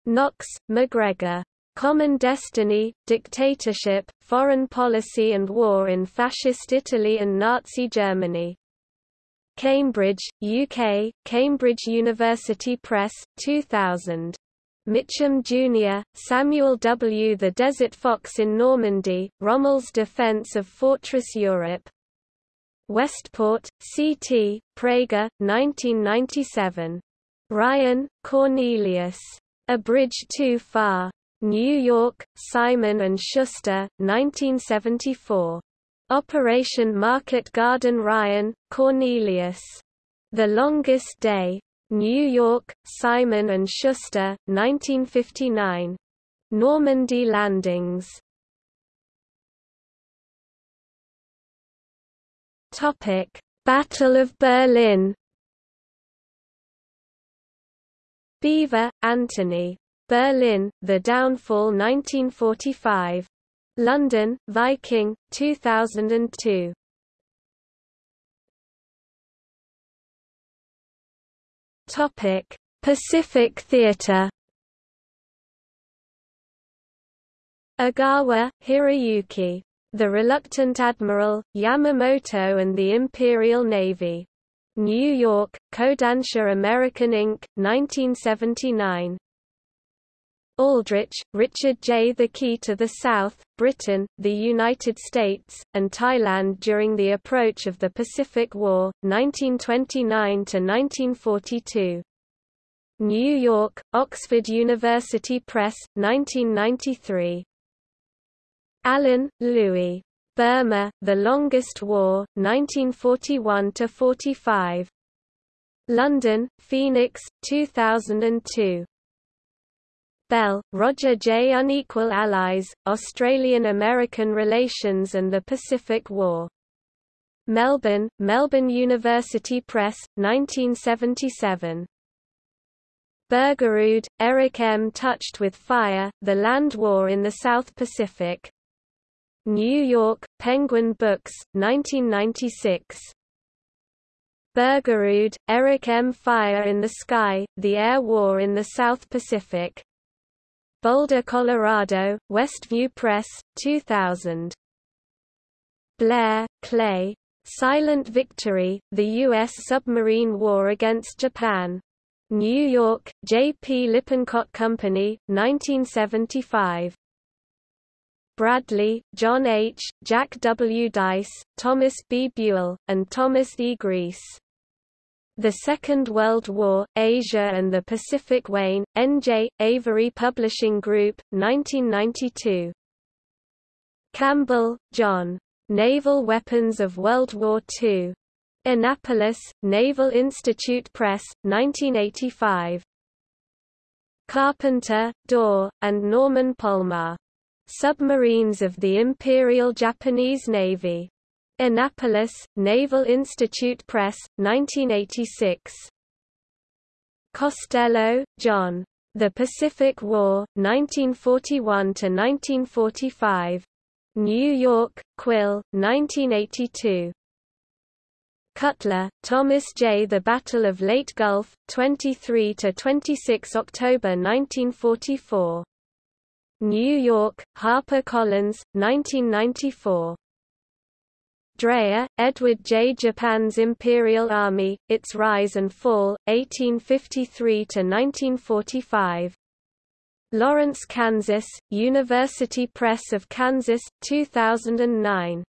Knox, MacGregor. Common Destiny, Dictatorship, Foreign Policy and War in Fascist Italy and Nazi Germany. Cambridge, UK, Cambridge University Press, 2000. Mitcham Jr., Samuel W. The Desert Fox in Normandy, Rommel's Defense of Fortress Europe. Westport, C.T., Praeger, 1997. Ryan, Cornelius. A Bridge Too Far. New York, Simon & Schuster, 1974. Operation Market Garden Ryan, Cornelius. The Longest Day. New York, Simon Schuster, 1959. Normandy landings. Topic: Battle of Berlin. Beevor, Anthony. Berlin, The Downfall 1945. London, Viking, 2002. Topic: Pacific Theater. Agawa, Hiroyuki. The Reluctant Admiral, Yamamoto and the Imperial Navy. New York, Kodansha American Inc., 1979. Aldrich, Richard J. The Key to the South, Britain, the United States, and Thailand during the approach of the Pacific War, 1929–1942. New York, Oxford University Press, 1993. Allen, Louis. Burma, The Longest War, 1941–45. London, Phoenix, 2002. Bell, Roger J. Unequal Allies, Australian-American Relations and the Pacific War. Melbourne, Melbourne University Press, 1977. Bergerud, Eric M. Touched with Fire, The Land War in the South Pacific. New York, Penguin Books, 1996. Bergerud, Eric M. Fire in the Sky, The Air War in the South Pacific. Boulder, Colorado, Westview Press, 2000. Blair, Clay. Silent Victory, The U.S. Submarine War Against Japan. New York, J. P. Lippincott Company, 1975. Bradley, John H., Jack W. Dice, Thomas B. Buell, and Thomas E. Griess. The Second World War, Asia and the Pacific Wayne, N.J., Avery Publishing Group, 1992. Campbell, John. Naval Weapons of World War II. Annapolis, Naval Institute Press, 1985. Carpenter, Dorr, and Norman Polmar. Submarines of the Imperial Japanese Navy. Annapolis, Naval Institute Press, 1986. Costello, John. The Pacific War, 1941–1945. New York, Quill, 1982. Cutler, Thomas J. The Battle of Leyte Gulf, 23–26 October 1944. New York, Harper Collins, 1994. Drea, Edward J. Japan's Imperial Army, Its Rise and Fall, 1853–1945. Lawrence, Kansas, University Press of Kansas, 2009.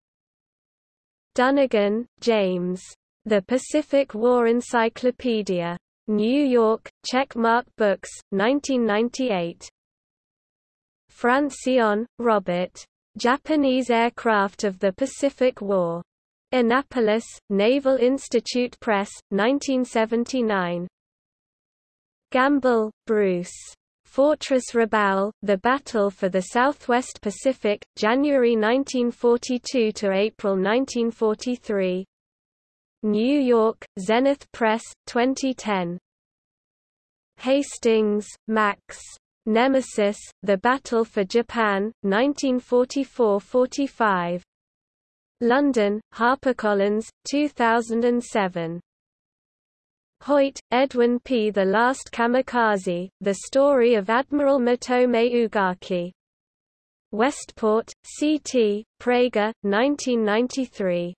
Dunnigan, James. The Pacific War Encyclopedia. New York, Checkmark Books, 1998. Francillon, Robert. Japanese aircraft of the Pacific War. Annapolis, Naval Institute Press, 1979. Gamble, Bruce. Fortress Rabaul, The Battle for the Southwest Pacific, January 1942 to April 1943. New York, Zenith Press, 2010. Hastings, Max. Nemesis, The Battle for Japan, 1944–45. London, HarperCollins, 2007. Hoyt, Edwin P. The Last Kamikaze, The Story of Admiral Matome Ugaki. Westport, C.T., Praeger, 1993.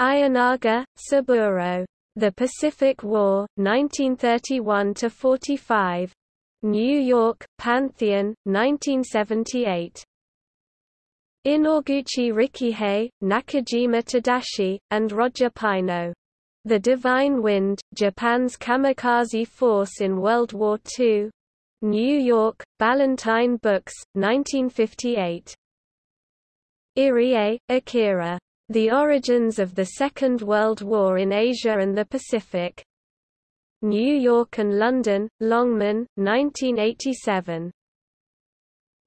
Ienaga, Saburo. The Pacific War, 1931–45. New York, Pantheon, 1978. Inoguchi Rikihei, Nakajima Tadashi, and Roger Pineau. The Divine Wind, Japan's kamikaze force in World War II. New York, Ballantine Books, 1958. Iriye, Akira. The Origins of the Second World War in Asia and the Pacific. New York and London, Longman, 1987.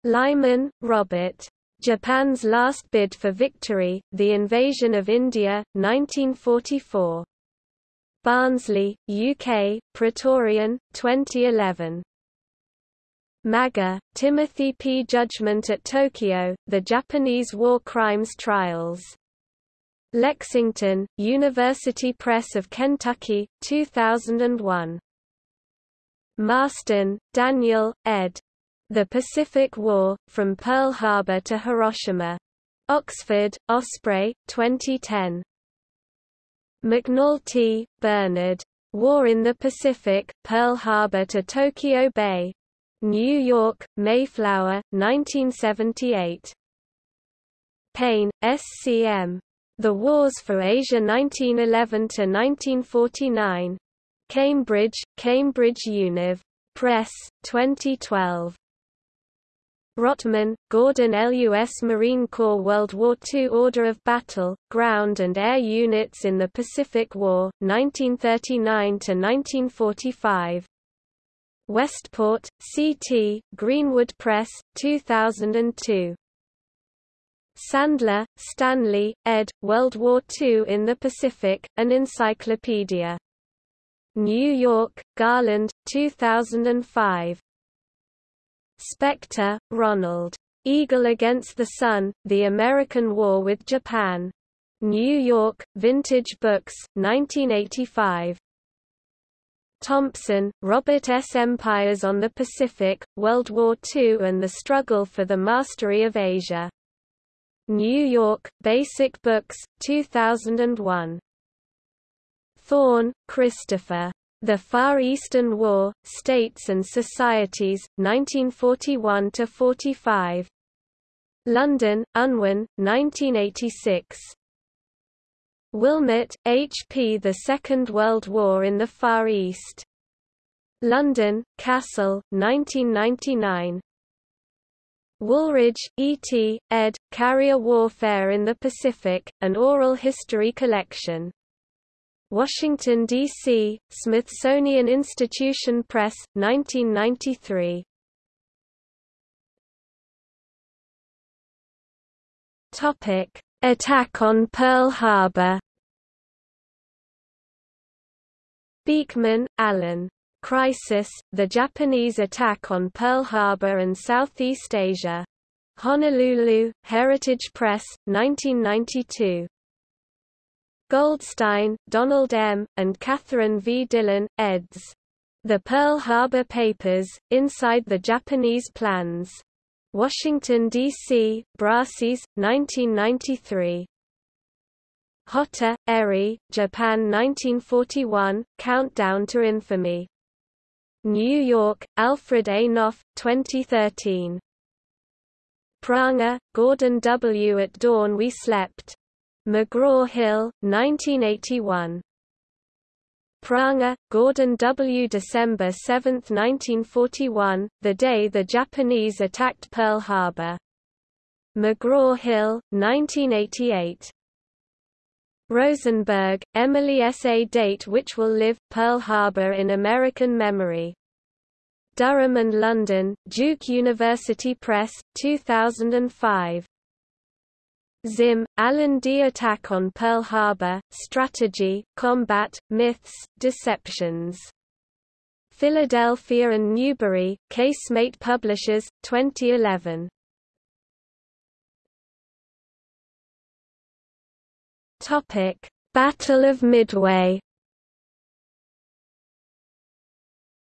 Lyman, Robert. Japan's Last Bid for Victory, The Invasion of India, 1944. Barnsley, UK, Praetorian, 2011. Maga, Timothy P. Judgment at Tokyo, The Japanese War Crimes Trials. Lexington, University Press of Kentucky, 2001. Marston, Daniel, ed. The Pacific War, From Pearl Harbor to Hiroshima. Oxford, Osprey, 2010. McNulty, Bernard. War in the Pacific, Pearl Harbor to Tokyo Bay. New York, Mayflower, 1978. Paine, SCM. The Wars for Asia 1911–1949. Cambridge, Cambridge Univ. Press, 2012. Rottman, Gordon LUS Marine Corps World War II Order of Battle, Ground and Air Units in the Pacific War, 1939–1945. Westport, C.T., Greenwood Press, 2002. Sandler, Stanley, ed., World War II in the Pacific, An Encyclopedia. New York, Garland, 2005. Spector, Ronald. Eagle Against the Sun, The American War with Japan. New York, Vintage Books, 1985. Thompson, Robert S. Empires on the Pacific, World War II and the Struggle for the Mastery of Asia. New York, Basic Books, 2001. Thorne, Christopher. The Far Eastern War, States and Societies, 1941–45. London, Unwin, 1986. Willmott, H. P. The Second World War in the Far East. London, Cassell, 1999. Wooldridge, E. T., ed., Carrier Warfare in the Pacific, an oral history collection. Washington, D.C., Smithsonian Institution Press, 1993. Topic: Attack on Pearl Harbor. Beekman, Alan. Crisis: The Japanese Attack on Pearl Harbor and Southeast Asia. Honolulu, Heritage Press, 1992. Goldstein, Donald M., and Catherine V. Dillon, eds. The Pearl Harbor Papers, Inside the Japanese Plans. Washington, D.C., Brassey's, 1993. Hotta, Eri, Japan 1941, Countdown to Infamy. New York, Alfred A. Knopf, 2013. Prange, Gordon W. At Dawn We Slept. McGraw-Hill, 1981. Prange, Gordon W. December 7, 1941, the day the Japanese attacked Pearl Harbor. McGraw-Hill, 1988. Rosenberg, Emily S. A Date Which Will Live, Pearl Harbor in American Memory. Durham and London, Duke University Press, 2005. Zimm, Alan D. Attack on Pearl Harbor, Strategy, Combat, Myths, Deceptions. Philadelphia and Newbury, Casemate Publishers, 2011. Topic: Battle of Midway.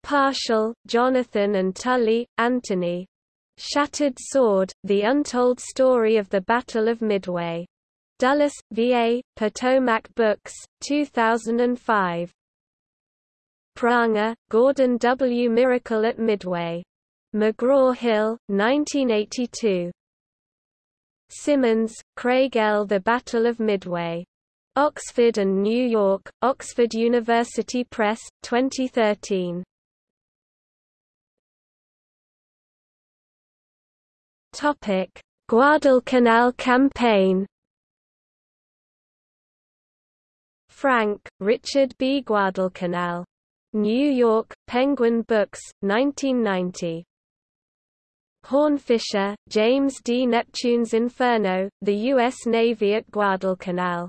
Parshall, Jonathan and Tully, Anthony. Shattered Sword, The Untold Story of the Battle of Midway. Dulles, VA, Potomac Books, 2005. Prange, Gordon W. Miracle at Midway. McGraw-Hill, 1982. Symonds, Craig L. The Battle of Midway. Oxford and New York, Oxford University Press, 2013. Topic: Guadalcanal campaign. Frank, Richard B. Guadalcanal. New York, Penguin Books, 1990. Hornfischer, James D. Neptune's Inferno, The U.S. Navy at Guadalcanal.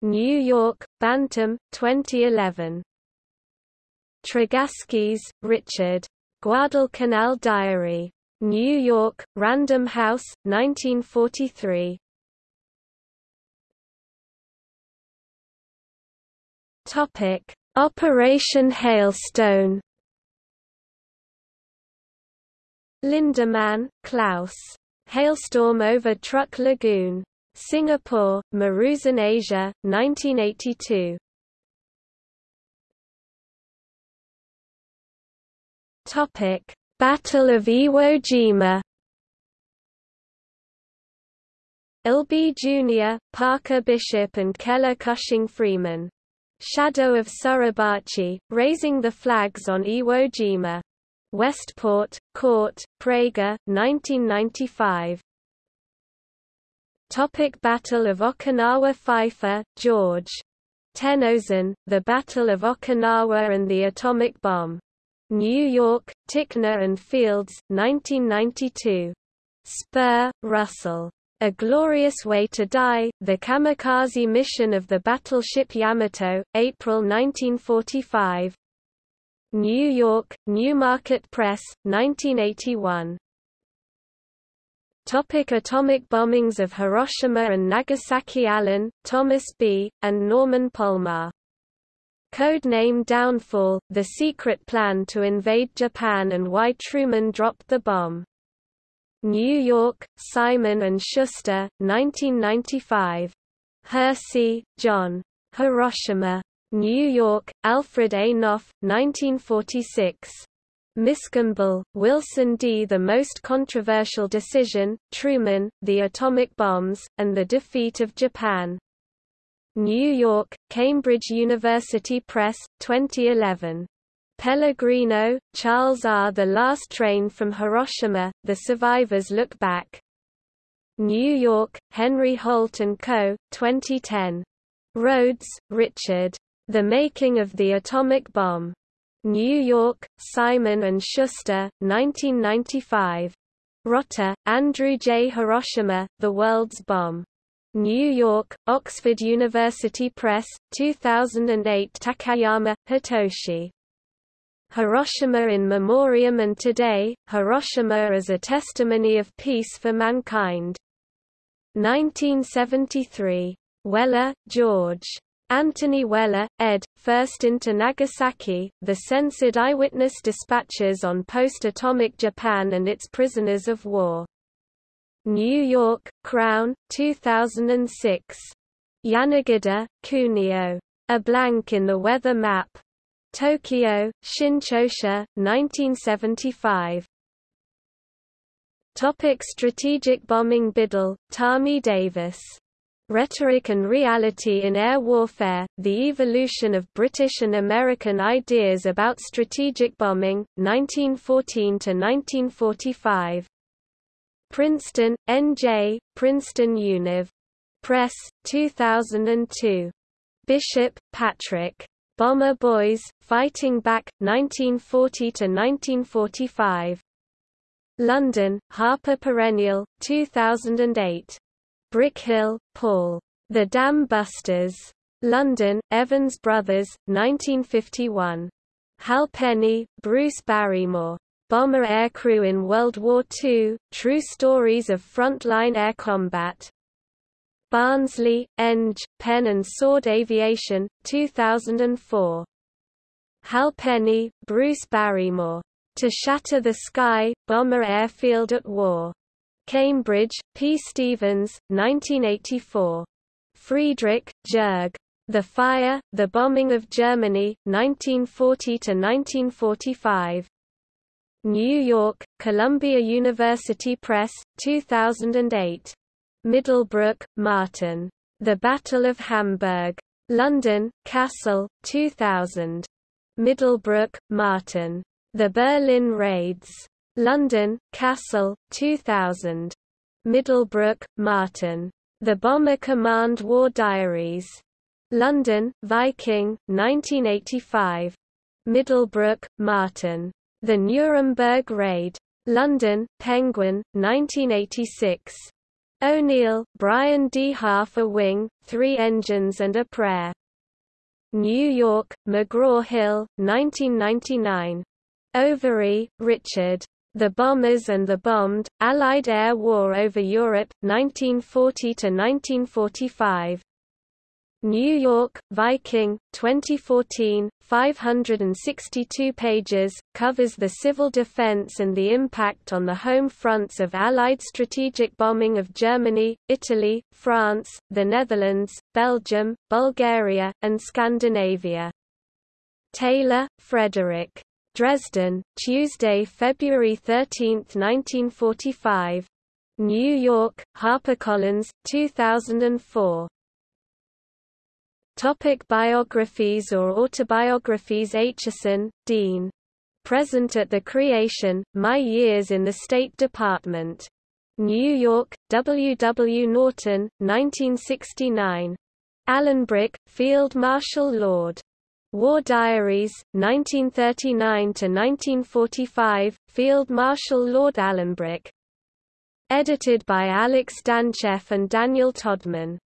New York, Bantam, 2011. Tregaskis, Richard. Guadalcanal Diary. New York, Random House, 1943. Topic: Operation Hailstone. Lindemann, Klaus. Hailstorm over Truk Lagoon. Singapore, Maruzen Asia, 1982. Topic: Battle of Iwo Jima. Albee Jr., Parker Bishop and Keller Cushing Freeman. Shadow of Suribachi, raising the flags on Iwo Jima. Westport, Court, Praeger, 1995. Topic Battle of Okinawa Feifer, George. Tennozan, The Battle of Okinawa and the Atomic Bomb. New York, Ticknor and Fields, 1992. Spurr, Russell. A Glorious Way to Die, The Kamikaze Mission of the Battleship Yamato, April 1945. New York, Newmarket Press, 1981. Topic atomic bombings of Hiroshima and Nagasaki Allen, Thomas B., and Norman Polmar. Codename Downfall, The Secret Plan to Invade Japan and Why Truman Dropped the Bomb. New York, Simon & Schuster, 1995. Hersey, John. Hiroshima. New York, Alfred A. Knopf, 1946. Miscamble, Wilson D. The Most Controversial Decision, Truman, The Atomic Bombs, and the Defeat of Japan. New York, Cambridge University Press, 2011. Pellegrino, Charles R. The Last Train from Hiroshima, The Survivors Look Back. New York, Henry Holt & Co., 2010. Rhodes, Richard. The Making of the Atomic Bomb. New York, Simon & Schuster, 1995. Rotter, Andrew J. Hiroshima, The World's Bomb. New York, Oxford University Press, 2008 Takayama, Hitoshi. Hiroshima in Memoriam and Today, Hiroshima as a Testimony of Peace for Mankind. 1973. Weller, George. Anthony Weller, ed., First into Nagasaki, The Censored Eyewitness Dispatches on Post-Atomic Japan and Its Prisoners of War. New York, Crown, 2006. Yanagida, Kunio. A Blank in the Weather Map. Tokyo, Shinchosha, 1975. Topic Strategic bombing Biddle, Tami Davis Rhetoric and Reality in Air Warfare, The Evolution of British and American Ideas about Strategic Bombing, 1914–1945. Princeton, N.J., Princeton Univ. Press, 2002. Bishop, Patrick. Bomber Boys, Fighting Back, 1940–1945. London, Harper Perennial, 2008. Brickhill, Paul. The Dam Busters. London, Evans Brothers, 1951. Halpenny, Bruce Barrymore. Bomber Aircrew in World War II, True Stories of Frontline Air Combat. Barnsley, Eng, Pen and Sword Aviation, 2004. Halpenny, Bruce Barrymore. To Shatter the Sky, Bomber Airfield at War. Cambridge, P. Stevens, 1984. Friedrich, Jörg. The Fire, The Bombing of Germany, 1940–1945. New York, Columbia University Press, 2008. Middlebrook, Martin. The Battle of Hamburg. London, Cassell, 2000. Middlebrook, Martin. The Berlin Raids. London, Cassell, 2000. Middlebrook, Martin. The Bomber Command War Diaries. London, Viking, 1985. Middlebrook, Martin. The Nuremberg Raid. London, Penguin, 1986. O'Neill, Brian D. Half a Wing, Three Engines and a Prayer. New York, McGraw-Hill, 1999. Overy, Richard. The Bombers and the Bombed, Allied Air War over Europe, 1940–1945. New York, Viking, 2014, 562 pages, covers the civil defense and the impact on the home fronts of Allied strategic bombing of Germany, Italy, France, the Netherlands, Belgium, Bulgaria, and Scandinavia. Taylor, Frederick. Dresden, Tuesday, February 13, 1945. New York, HarperCollins, 2004. Topic biographies or autobiographies Acheson, Dean. Present at the Creation, My Years in the State Department. New York, W. W. Norton, 1969. Alanbrooke, Field Marshal Lord. War Diaries, 1939–1945, Field Marshal Lord Alanbrooke. Edited by Alex Danchev and Daniel Todman.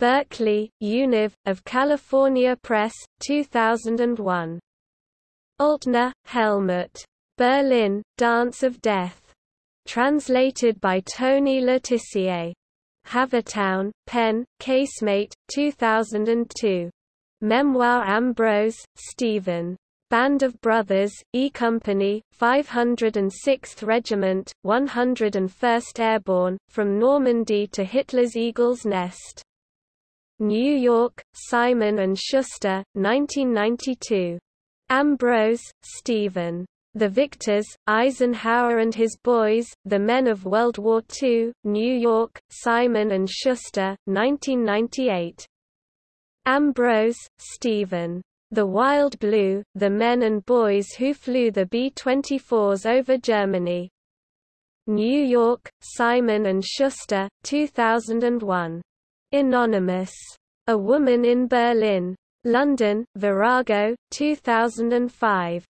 Berkeley, Univ, of California Press, 2001. Altner, Helmut. Berlin, Dance of Death. Translated by Tony Le Tissier. Havertown, Penn, Casemate, 2002. Memoir Ambrose, Stephen. Band of Brothers, E Company, 506th Regiment, 101st Airborne, from Normandy to Hitler's Eagle's Nest. New York, Simon & Schuster, 1992. Ambrose, Stephen. The Victors, Eisenhower and His Boys, The Men of World War II, New York, Simon & Schuster, 1998. Ambrose, Stephen. The Wild Blue, The Men and Boys Who Flew the B-24s over Germany. New York, Simon & Schuster, 2001. Anonymous. A Woman in Berlin. London, Virago, 2005.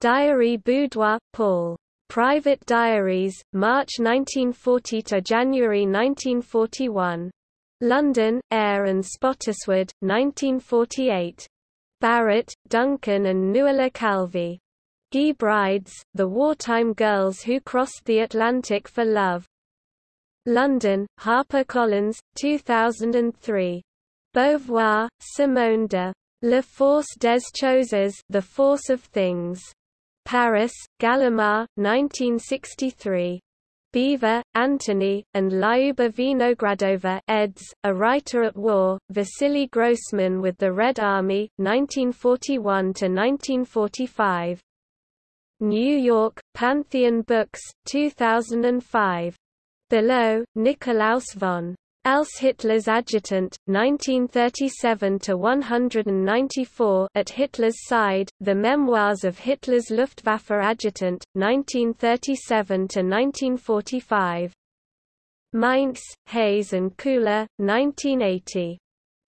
Diary Baudouin, Paul. Private Diaries, March 1940 to January 1941. London, Eyre and Spottiswoode, 1948. Barrett, Duncan and Nuala Calvi. Guy Brides, The Wartime Girls Who Crossed the Atlantic for Love. London, HarperCollins, 2003. Beauvoir, Simone de. La Force des Choses The Force of Things. Paris, Gallimard, 1963. Beevor, Antony, and Lyuba Vinogradova eds, A Writer at War, Vasily Grossman with the Red Army, 1941–1945. New York, Pantheon Books, 2005. Below, Nikolaus von Els Hitler's Adjutant, 1937–194 At Hitler's Side, The Memoirs of Hitler's Luftwaffe Adjutant, 1937–1945. Mainz, Hayes and Köhler, 1980.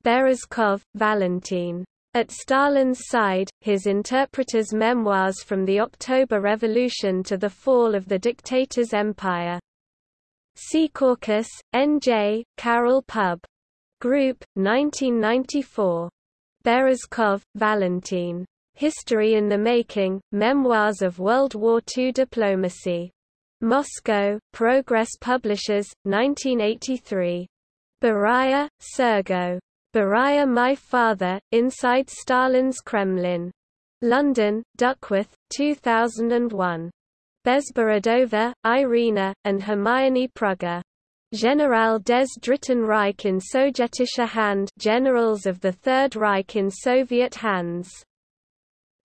Berezkov, Valentin. At Stalin's Side, His Interpreter's Memoirs from the October Revolution to the Fall of the Dictator's Empire. Secaucus, N.J., Carol Pub. Group, 1994. Berezkov, Valentin. History in the Making, Memoirs of World War II Diplomacy. Moscow, Progress Publishers, 1983. Beria, Sergo. Beria My Father, Inside Stalin's Kremlin. London, Duckworth, 2001. Bezborodova, Irina, and Hermione Prugger. General des Dritten Reich in Sowjetische Hand Generals of the Third Reich in Soviet hands.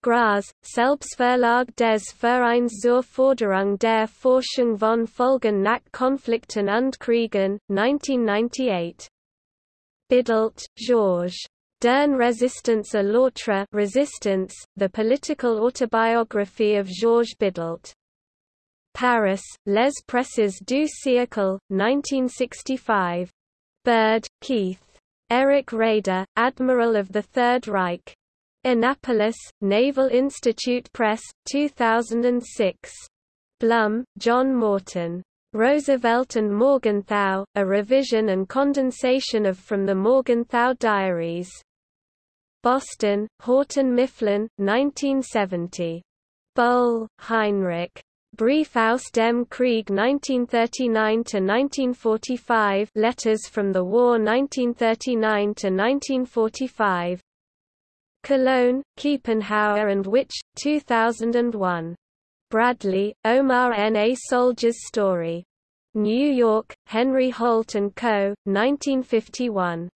Graz, Selbstverlag des Vereins zur Forderung der Forschung von Folgen nach Konflikten und Kriegen, 1998. Bidault, Georges. Dern Resistance à l'autre Resistance, The Political Autobiography of Georges Bidault. Paris, Les Presses du siècle, 1965. Bird, Keith. Eric Raeder, Admiral of the Third Reich. Annapolis, Naval Institute Press, 2006. Blum, John Morton. Roosevelt and Morgenthau, A Revision and Condensation of From the Morgenthau Diaries. Boston, Houghton Mifflin, 1970. Boll, Heinrich. Brief aus dem Krieg 1939–1945 Letters from the War 1939–1945. Cologne, Kiepenheuer and Witsch, 2001. Bradley, Omar N. A Soldier's Story. New York, Henry Holt & Co., 1951.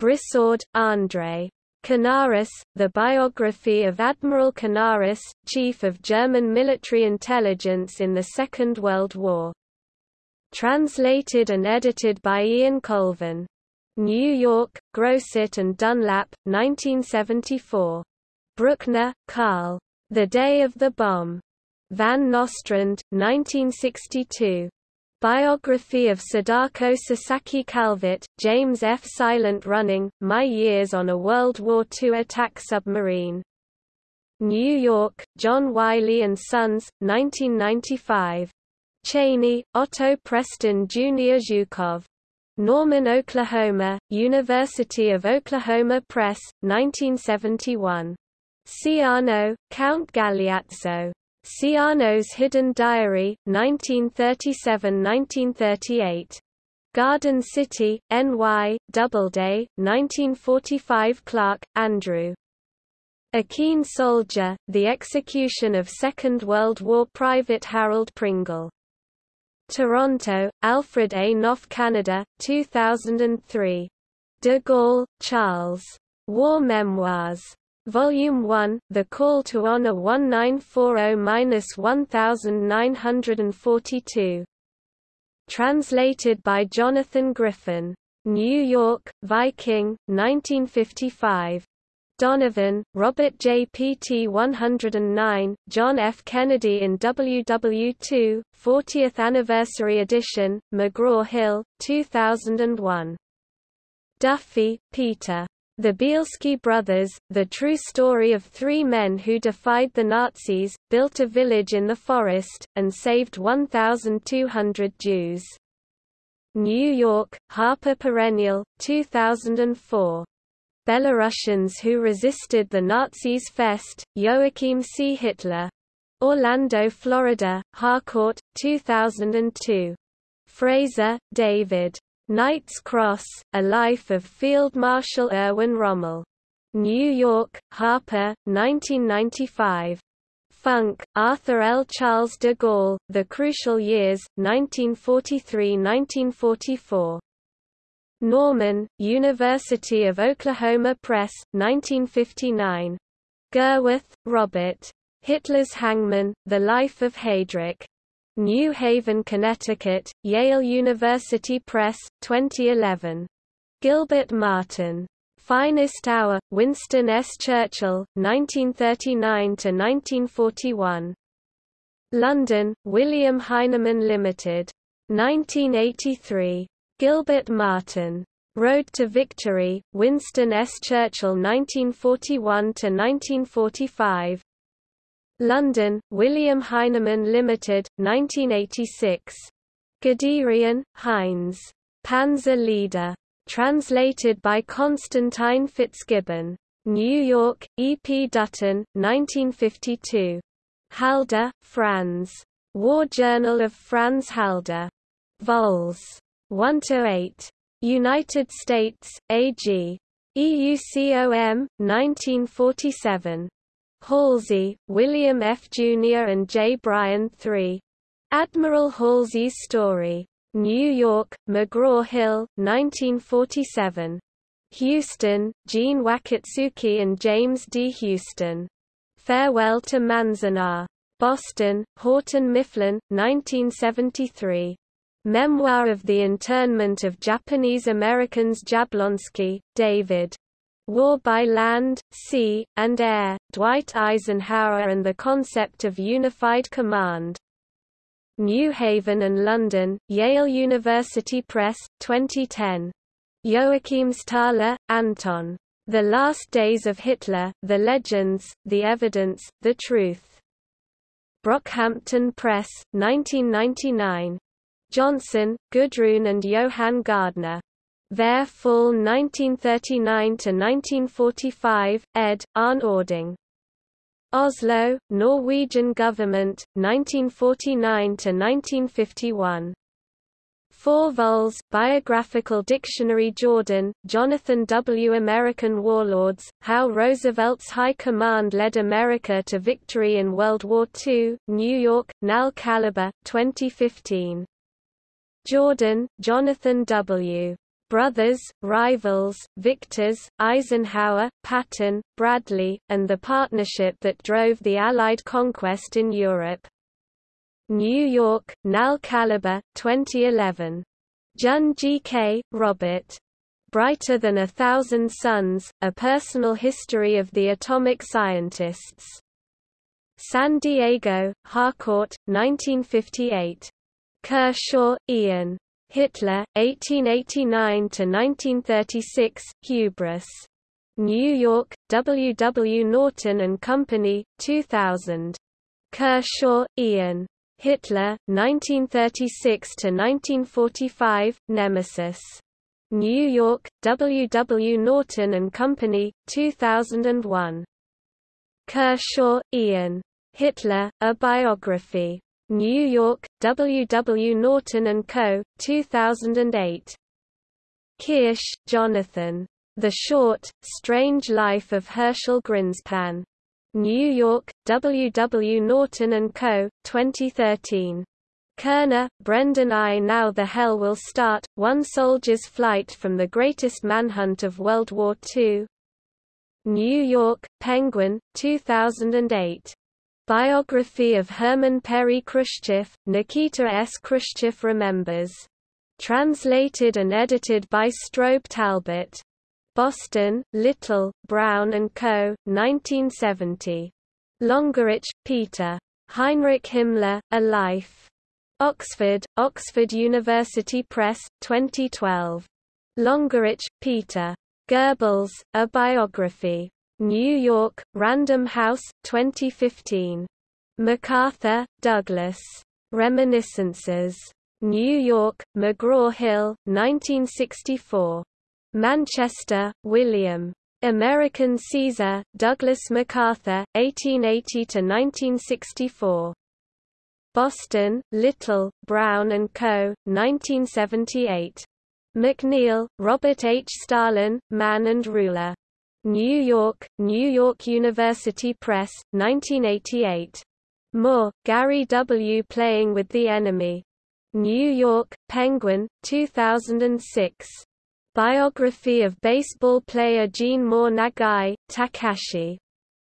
Brissaud, André. Canaris, The Biography of Admiral Canaris, Chief of German Military Intelligence in the Second World War. Translated and edited by Ian Colvin. New York, Grosset and Dunlap, 1974. Bruckner, Karl. The Day of the Bomb. Van Nostrand, 1962. Biography of Sadako Sasaki Calvert, James F. Silent Running, My Years on a World War II Attack Submarine. New York, John Wiley & Sons, 1995. Chaney, Otto Preston Jr. Zhukov. Norman, Oklahoma, University of Oklahoma Press, 1971. Ciano, Count Galeazzo. Ciano's Hidden Diary, 1937–1938. Garden City, NY, Doubleday, 1945 Clark, Andrew. A Keen Soldier, The Execution of Second World War Private Harold Pringle. Toronto, Alfred A. Knopf Canada, 2003. De Gaulle, Charles. War Memoirs. Volume 1, The Call to Honor 1940-1942. Translated by Jonathan Griffin. New York, Viking, 1955. Donovan, Robert J. PT 109, John F. Kennedy in WW2, 40th Anniversary Edition, McGraw-Hill, 2001. Duffy, Peter. The Bielski Brothers, the true story of three men who defied the Nazis, built a village in the forest, and saved 1,200 Jews. New York, Harper Perennial, 2004. Belarusians who resisted the Nazis Fest, Joachim C. Hitler. Orlando, Florida, Harcourt, 2002. Fraser, David. Knight's Cross, A Life of Field Marshal Erwin Rommel. New York, Harper, 1995. Funk, Arthur L. Charles de Gaulle, The Crucial Years, 1943–1944. Norman, University of Oklahoma Press, 1959. Gerwarth, Robert. Hitler's Hangman, The Life of Heydrich. New Haven, Connecticut, Yale University Press, 2011. Gilbert Martin. Finest Hour, Winston S. Churchill, 1939–1941. London, William Heinemann Limited. 1983. Gilbert Martin. Road to Victory, Winston S. Churchill 1941–1945. London, William Heinemann Limited, 1986. Guderian, Heinz. Panzer Leader. Translated by Constantine Fitzgibbon. New York, E. P. Dutton, 1952. Halder, Franz. War Journal of Franz Halder. Vols. 1–8. United States, A.G. EUCOM, 1947. Halsey, William F. Jr. and J. Bryan III. Admiral Halsey's Story. New York, McGraw-Hill, 1947. Houston, Jeanne Wakatsuki and James D. Houston. Farewell to Manzanar. Boston, Houghton Mifflin, 1973. Memoir of the Internment of Japanese Americans Jablonsky, David. War by Land, Sea, and Air, Dwight Eisenhower and the Concept of Unified Command. New Haven and London, Yale University Press, 2010. Joachim Joachimsthaler, Anton. The Last Days of Hitler, The Legends, The Evidence, The Truth. Brockhampton Press, 1999. Johnson, Gudrun and Johann Gardner. Ver Fall 1939–1945, ed., Arne Ording. Oslo, Norwegian Government, 1949–1951. Four vols, Biographical Dictionary Jordan, Jonathan W. American Warlords, How Roosevelt's High Command Led America to Victory in World War II, New York, Nal Caliber, 2015. Jordan, Jonathan W. Brothers, Rivals, Victors, Eisenhower, Patton, Bradley, and the partnership that drove the Allied conquest in Europe. New York, Nal Caliber, 2011. Jun G.K., Robert. Brighter Than a Thousand Suns, A Personal History of the Atomic Scientists. San Diego, Harcourt, 1958. Kershaw, Ian. Hitler, 1889–1936, Hubris. New York, W. W. Norton and Company, 2000. Kershaw, Ian. Hitler, 1936–1945, Nemesis. New York, W. W. Norton and Company, 2001. Kershaw, Ian. Hitler, A Biography. New York, W. W. Norton & Co., 2008. Kirsch, Jonathan. The Short, Strange Life of Herschel Grynszpan. New York, W. W. Norton & Co., 2013. Koerner, Brendan I. Now the Hell Will Start, One Soldier's Flight from the Greatest Manhunt of World War II. New York, Penguin, 2008. Biography of Herman Perry Khrushchev, Nikita S. Khrushchev Remembers. Translated and edited by Strobe Talbott. Boston, Little, Brown & Co., 1970. Longerich, Peter. Heinrich Himmler, A Life. Oxford, Oxford University Press, 2012. Longerich, Peter. Goebbels, A Biography. New York, Random House, 2015. MacArthur, Douglas. Reminiscences. New York, McGraw-Hill, 1964. Manchester, William. American Caesar, Douglas MacArthur, 1880–1964. Boston, Little, Brown & Co., 1978. McNeal, Robert H. Stalin, Man and Ruler. New York, New York University Press, 1988. Moore, Gary W. Playing with the Enemy. New York, Penguin, 2006. Biography of baseball player Gene Moore Nagai, Takashi.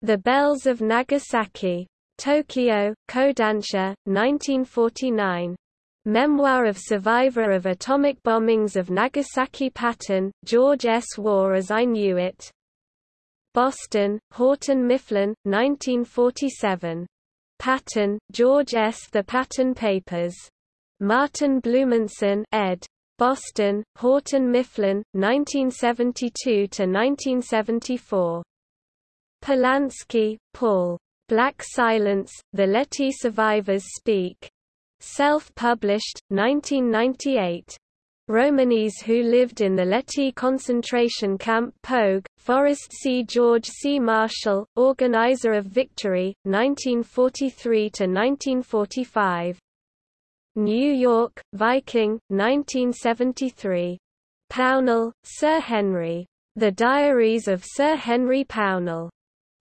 The Bells of Nagasaki. Tokyo, Kodansha, 1949. Memoir of Survivor of Atomic Bombings of Nagasaki Patton, George S. War as I Knew It. Boston, Houghton Mifflin, 1947. Patton, George S. The Patton Papers. Martin Blumenson ed. Boston, Houghton Mifflin, 1972–1974. Polansky, Paul. Black Silence, The Lety Survivors Speak. Self-published, 1998. Romanes who lived in the Lety concentration camp Pogue, Forrest C. George C. Marshall, organizer of Victory, 1943–1945. New York, Viking, 1973. Pownall, Sir Henry. The Diaries of Sir Henry Pownall.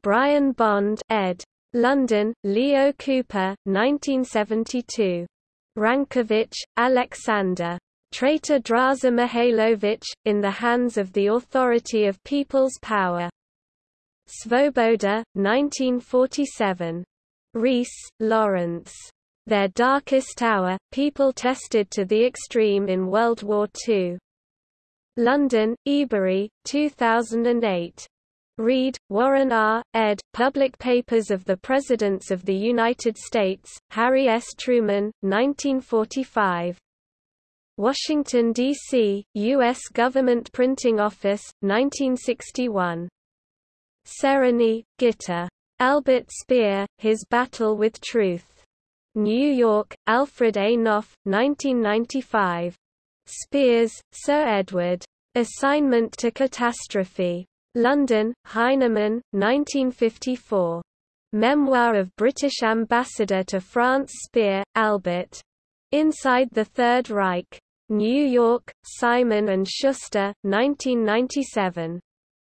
Brian Bond ed. London, Leo Cooper, 1972. Rankovich, Alexander. Traitor Draza Mihailovich, in the hands of the authority of people's power. Svoboda, 1947. Rees, Lawrence. Their darkest hour, people tested to the extreme in World War II. London, Ebury, 2008. Reed, Warren R., ed., Public Papers of the Presidents of the United States, Harry S. Truman, 1945. Washington, D.C., U.S. Government Printing Office, 1961. Sereny, Gitta. Albert Speer, His Battle with Truth. New York, Alfred A. Knopf, 1995. Spears, Sir Edward. Assignment to Catastrophe. London, Heinemann, 1954. Memoir of British Ambassador to France Speer, Albert. Inside the Third Reich. New York, Simon & Schuster, 1997.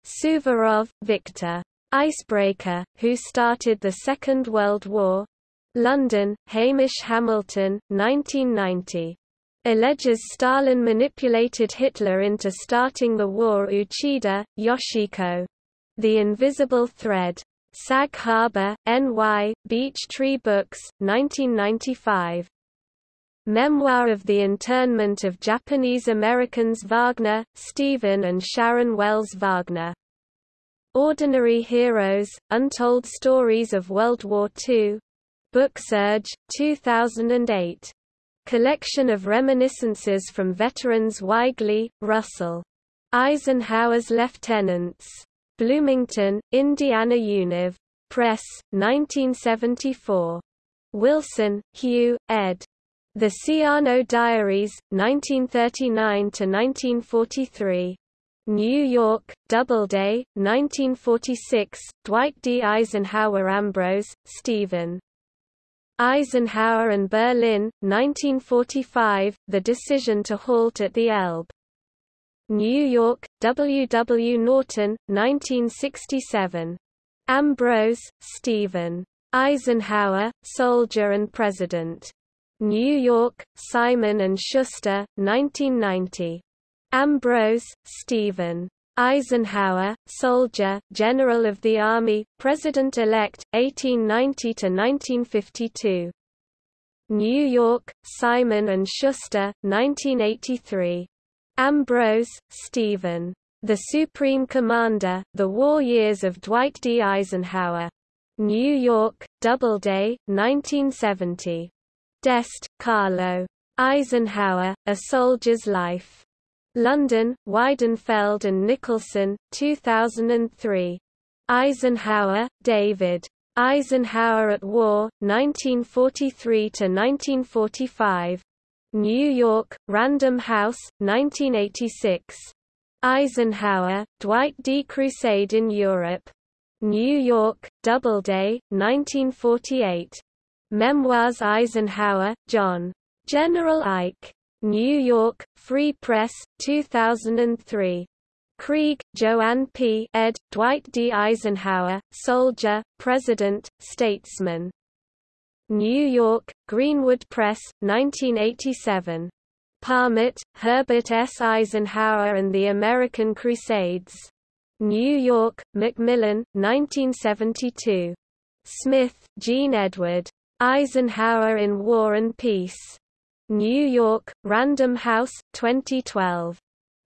Suvorov, Victor. Icebreaker, Who Started the Second World War? London, Hamish Hamilton, 1990. Alleges Stalin manipulated Hitler into starting the war Uchida, Yoshiko. The Invisible Thread. Sag Harbor, NY, Beech Tree Books, 1995. Memoir of the Internment of Japanese Americans Wagner, Stephen and Sharon Wells Wagner. Ordinary Heroes, Untold Stories of World War II. Book Booksurge, 2008. Collection of reminiscences from veterans Weigley, Russell. Eisenhower's Lieutenants. Bloomington, Indiana Univ. Press, 1974. Wilson, Hugh, ed. The Ciano Diaries, 1939–1943. New York, Doubleday, 1946, Dwight D. Eisenhower Ambrose, Stephen. Eisenhower and Berlin, 1945, The Decision to Halt at the Elbe. New York, W. W. Norton, 1967. Ambrose, Stephen. Eisenhower, Soldier and President. New York, Simon & Schuster, 1990. Ambrose, Stephen. Eisenhower, soldier, General of the Army, President-elect, 1890–1952. New York, Simon & Schuster, 1983. Ambrose, Stephen. The Supreme Commander, The War Years of Dwight D. Eisenhower. New York, Doubleday, 1970. D'Este, Carlo. Eisenhower, A Soldier's Life. London, Weidenfeld and Nicolson, 2003. Eisenhower, David. Eisenhower at War, 1943–1945. New York, Random House, 1986. Eisenhower, Dwight D. Crusade in Europe. New York, Doubleday, 1948. Memoirs Eisenhower, John. General Ike. New York, Free Press, 2003. Krieg, Joanne P. ed., Dwight D. Eisenhower, Soldier, President, Statesman. New York, Greenwood Press, 1987. Parmet, Herbert S. Eisenhower and the American Crusades. New York, Macmillan, 1972. Smith, Jean Edward. Eisenhower in War and Peace. New York, Random House, 2012.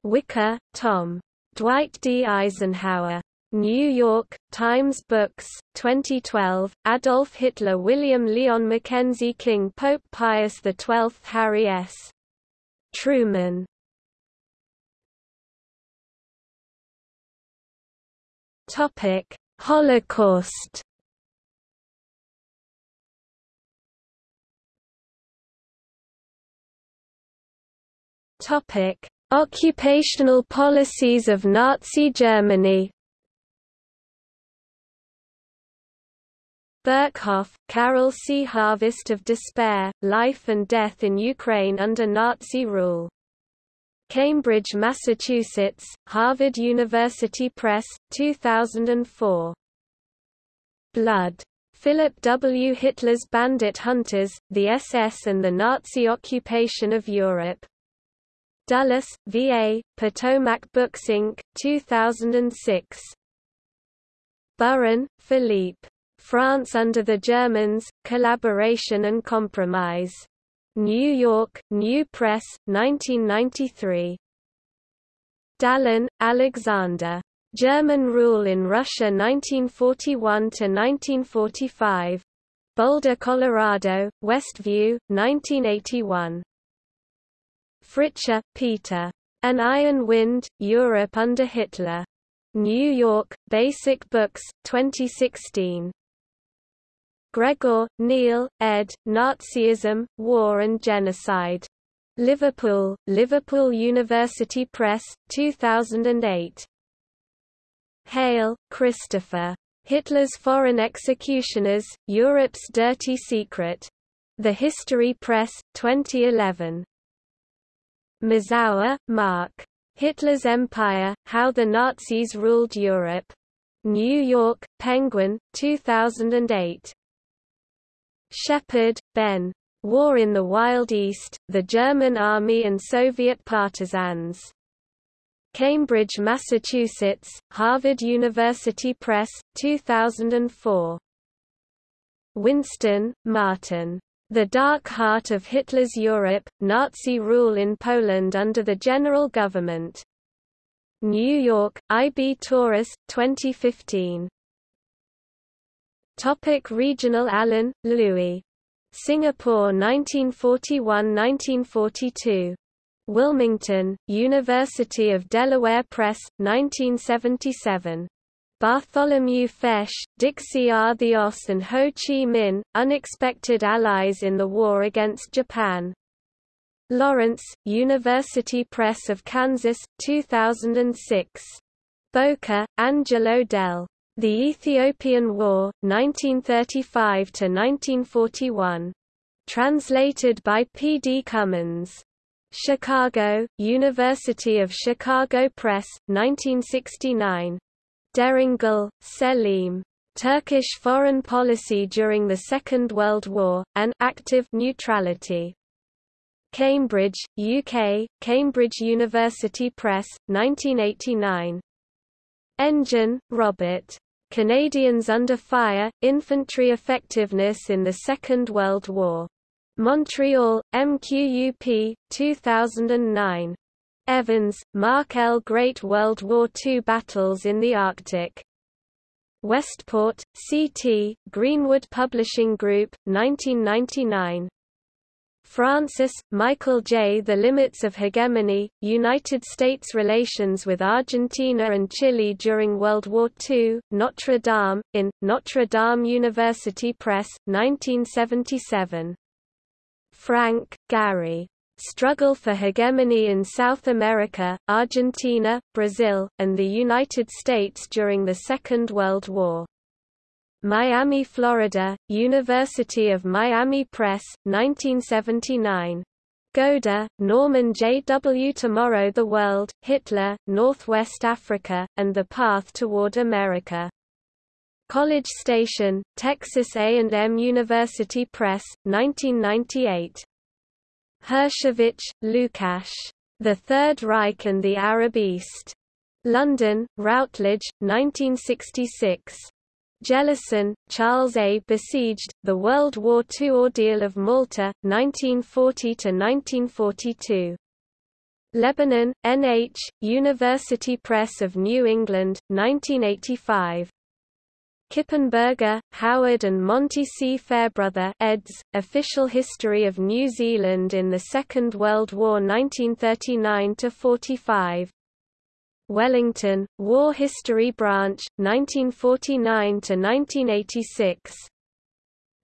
Wicker, Tom. Dwight D. Eisenhower. New York, Times Books, 2012, Adolf Hitler William Lyon Mackenzie King Pope Pius XII Harry S. Truman Holocaust Topic: Occupational policies of Nazi Germany. Berkhoff, Karel C. Harvest of Despair, Life and Death in Ukraine under Nazi Rule. Cambridge, Massachusetts, Harvard University Press, 2004. Blood. Philip W. Hitler's Bandit Hunters, the SS and the Nazi Occupation of Europe. Dulles, V.A., Potomac Books Inc., 2006. Burrin, Philippe. France under the Germans, Collaboration and Compromise. New York, New Press, 1993. Dallin, Alexander. German Rule in Russia 1941–1945. Boulder, Colorado, Westview, 1981. Fritzsche, Peter. An Iron Wind, Europe under Hitler. New York, Basic Books, 2016. Gregor, Neil, ed., Nazism, War and Genocide. Liverpool, Liverpool University Press, 2008. Hale, Christopher. Hitler's Foreign Executioners, Europe's Dirty Secret. The History Press, 2011. Mazower, Mark. Hitler's Empire, How the Nazis Ruled Europe. New York, Penguin, 2008. Shepherd, Ben. War in the Wild East, the German Army and Soviet Partisans. Cambridge, Massachusetts, Harvard University Press, 2004. Winstone, Martin. The Dark Heart of Hitler's Europe, Nazi Rule in Poland under the General Government. New York, I. B. Tauris, 2015. Topic regional Allen, Louis. Singapore 1941–1942. Wilmington, University of Delaware Press, 1977. Bartholomew Feis, Dixee Oss and Ho Chi Minh, Unexpected Allies in the War Against Japan. Lawrence, University Press of Kansas, 2006. Boca, Angelo Dell. The Ethiopian War, 1935–1941. Translated by P. D. Cummins. Chicago, University of Chicago Press, 1969. Deringil, Selim. Turkish Foreign Policy During the Second World War, and Active Neutrality. Cambridge, UK, Cambridge University Press, 1989. Engen, Robert. Canadians Under Fire, Infantry Effectiveness in the Second World War. Montreal, MQUP, 2009. Evans, Mark L. Great World War II Battles in the Arctic. Westport, CT, Greenwood Publishing Group, 1999. Francis, Michael J. The Limits of Hegemony, United States Relations with Argentina and Chile during World War II, Notre Dame, in, Notre Dame University Press, 1977. Frank, Gary. Struggle for Hegemony in South America, Argentina, Brazil, and the United States during the Second World War. Miami, Florida, University of Miami Press, 1979. Goda, Norman J. W. Tomorrow the World, Hitler, Northwest Africa, and the Path Toward America. College Station, Texas A&M University Press, 1998. Hershkovich, Lukash. The Third Reich and the Arab East. London, Routledge, 1966. Jellison, Charles A. Besieged, The World War II Ordeal of Malta, 1940–1942. Lebanon, N.H., University Press of New England, 1985. Kippenberger, Howard and Monty C. Fairbrother eds, Official History of New Zealand in the Second World War 1939–45. Wellington, War History Branch, 1949–1986.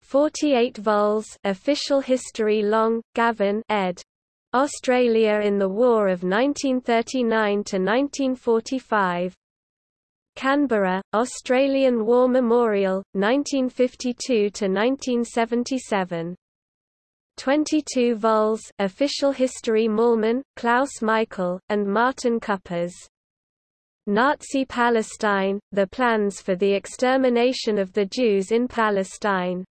48 vols Official History Long, Gavin ed. Australia in the War of 1939–1945. Canberra, Australian War Memorial, 1952–1977. 22 vols Official History Mallmann, Klaus Michael, and Martin Cüppers. Nazi Palestine, The Plans for the Extermination of the Jews in Palestine.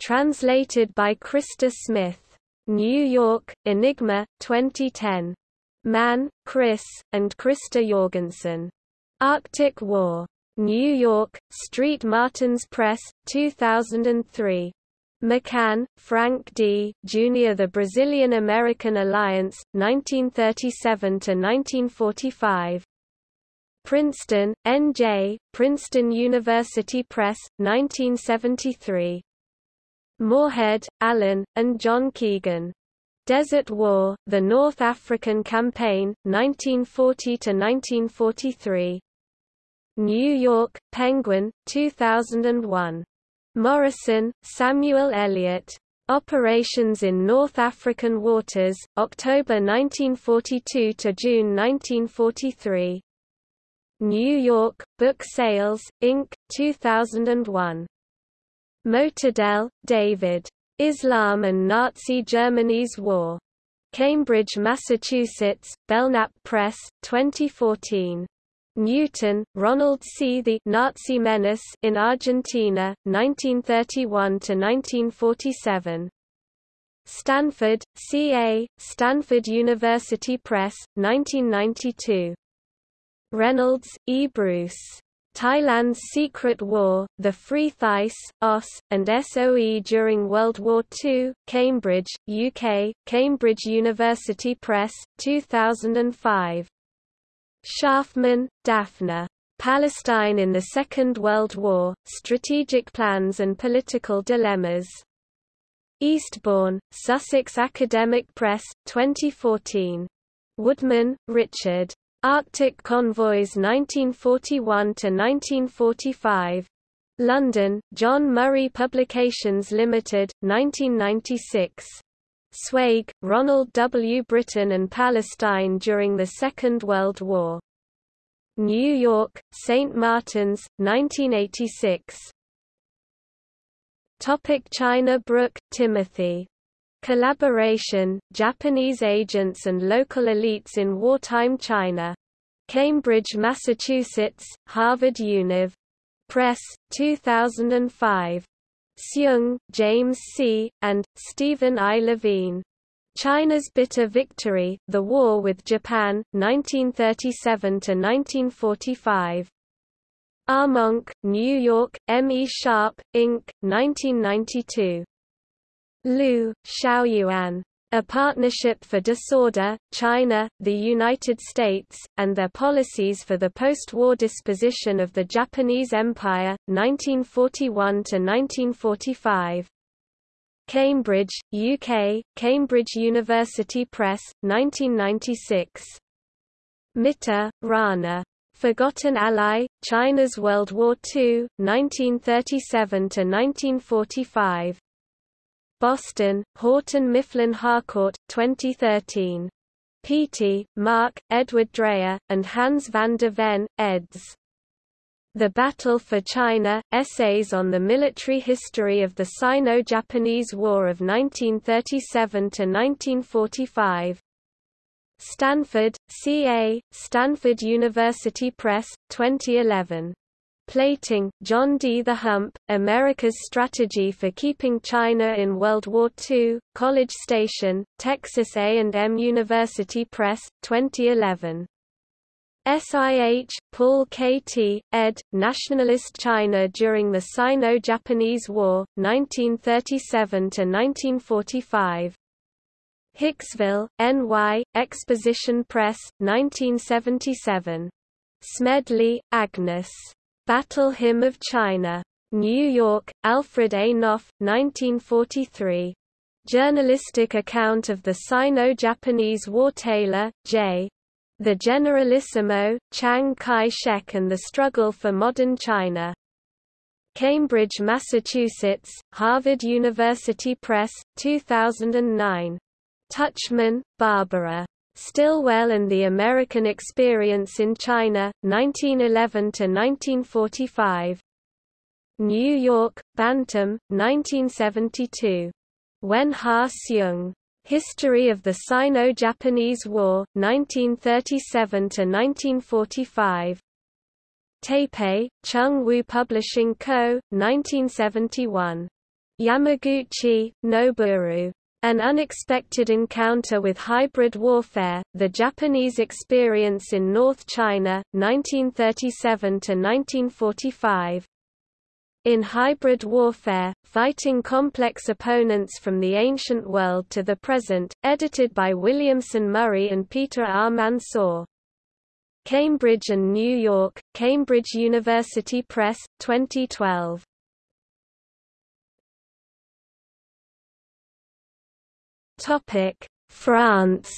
Translated by Krista Smith. New York, Enigma, 2010. Mann, Chris, and Christer Jorgensen. Arctic War. New York, Street Martins Press, 2003. McCann, Frank D. Jr. The Brazilian-American Alliance, 1937–1945. Princeton, N.J., Princeton University Press, 1973. Moorehead, Alan, and John Keegan. Desert War, The North African Campaign, 1940–1943. New York, Penguin, 2001. Morison, Samuel Eliot. Operations in North African Waters, October 1942 to June 1943. New York, Book Sales, Inc., 2001. Motadel, David. Islam and Nazi Germany's War. Cambridge, Massachusetts, Belknap Press, 2014. Newton, Ronald C. The Nazi Menace in Argentina, 1931–1947. Stanford, C.A., Stanford University Press, 1992. Reynolds, E. Bruce. Thailand's Secret War, The Free Thais, OSS, and SOE during World War II, Cambridge, UK, Cambridge University Press, 2005. Sharfman, Daphne. Palestine in the Second World War, Strategic Plans and Political Dilemmas. Eastbourne, Sussex Academic Press, 2014. Woodman, Richard. Arctic Convoys 1941–1945. London, John Murray Publications Limited, 1996. Zweig, Ronald W. Britain and Palestine during the Second World War. New York, St. Martin's, 1986. Topic China Brook, Timothy Collaboration, Japanese agents and local elites in wartime China. Cambridge, Massachusetts, Harvard Univ. Press, 2005. Hsiung, James C., and, Stephen I. Levine. China's Bitter Victory, The War with Japan, 1937–1945. Armonk, ah New York, M. E. Sharpe, Inc., 1992. Liu, Xiaoyuan. A Partnership for Disorder, China, the United States, and Their Policies for the Post-War Disposition of the Japanese Empire, 1941–1945. Cambridge, UK, Cambridge University Press, 1996. Mitter, Rana. Forgotten Ally, China's World War II, 1937–1945. Boston, Houghton Mifflin Harcourt, 2013. Peattie, Mark, Edward Dreyer, and Hans van der Ven, eds. The Battle for China, Essays on the Military History of the Sino-Japanese War of 1937–1945. Stanford, C.A., Stanford University Press, 2011. Plating, John D. The Hump, America's Strategy for Keeping China in World War II, College Station, Texas A&M University Press, 2011. SIH, Paul K. T., ed., Nationalist China during the Sino-Japanese War, 1937–1945. Hicksville, NY, Exposition Press, 1977. Smedley, Agnes. Battle Hymn of China. New York, Alfred A. Knopf, 1943. Journalistic account of the Sino-Japanese War Taylor, J. The Generalissimo, Chiang Kai-shek and the Struggle for Modern China. Cambridge, Massachusetts, Harvard University Press, 2009. Tuchman, Barbara. Stilwell and the American Experience in China, 1911–1945. New York, Bantam, 1972. Wen Ha Hsiung. History of the Sino-Japanese War, 1937–1945. Taipei, Chung Wu Publishing Co., 1971. Yamaguchi, Noboru. An Unexpected Encounter with Hybrid Warfare, The Japanese Experience in North China, 1937–1945 In Hybrid Warfare, Fighting Complex Opponents from the Ancient World to the Present, edited by Williamson Murray and Peter R. Mansoor. Cambridge and New York, Cambridge University Press, 2012. Topic: France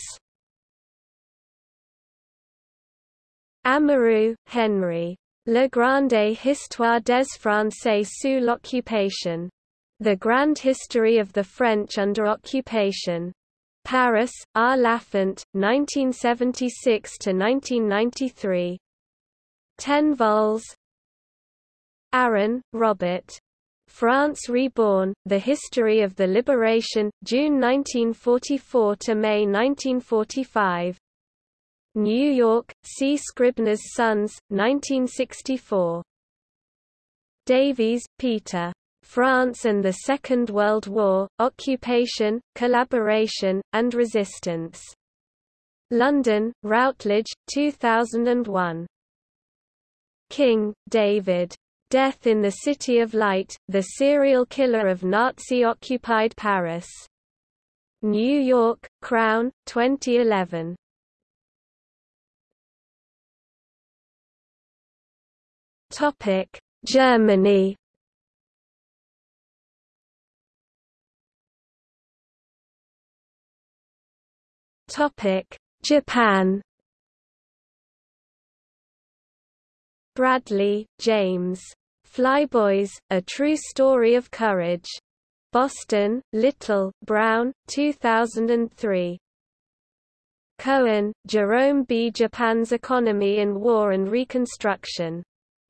Amouroux, Henry. Le Grande Histoire des Français sous l'occupation. The Grand History of the French under Occupation. Paris, R. Lafont, 1976–1993. 10 vols. Aron, Robert. France Reborn, The History of the Liberation, June 1944 to May 1945. New York, C. Scribner's Sons, 1964. Davies, Peter. France and the Second World War, Occupation, Collaboration, and Resistance. London, Routledge, 2001. King, David. Death in the City of Light, The Serial Killer of Nazi-Occupied Paris. New York, Crown, 2011. Topic: Germany Topic: Japan Bradley, James. Flyboys, A True Story of Courage. Boston, Little, Brown, 2003. Cohen, Jerome B. Japan's Economy in War and Reconstruction.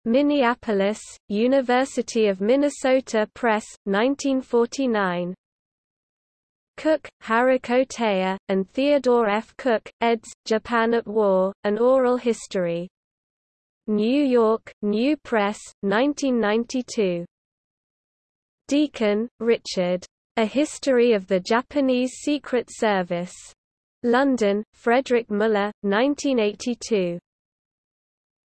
Minneapolis, University of Minnesota Press, 1949. Cook, Haruko Taya, and Theodore F. Cook, eds. Japan at War, An Oral History. New York, New Press, 1992. Deacon, Richard. A History of the Japanese Secret Service. London, Frederick Muller, 1982.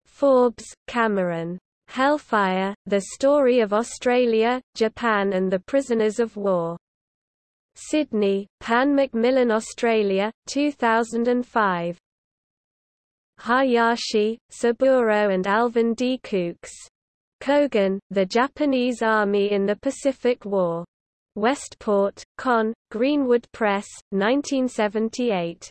Forbes, Cameron. Hellfire, The Story of Australia, Japan and the Prisoners of War. Sydney, Pan Macmillan Australia, 2005. Hayashi, Saburo and Alvin D. Coox. Kogun, The Japanese Army in the Pacific War. Westport, Con, Greenwood Press, 1978.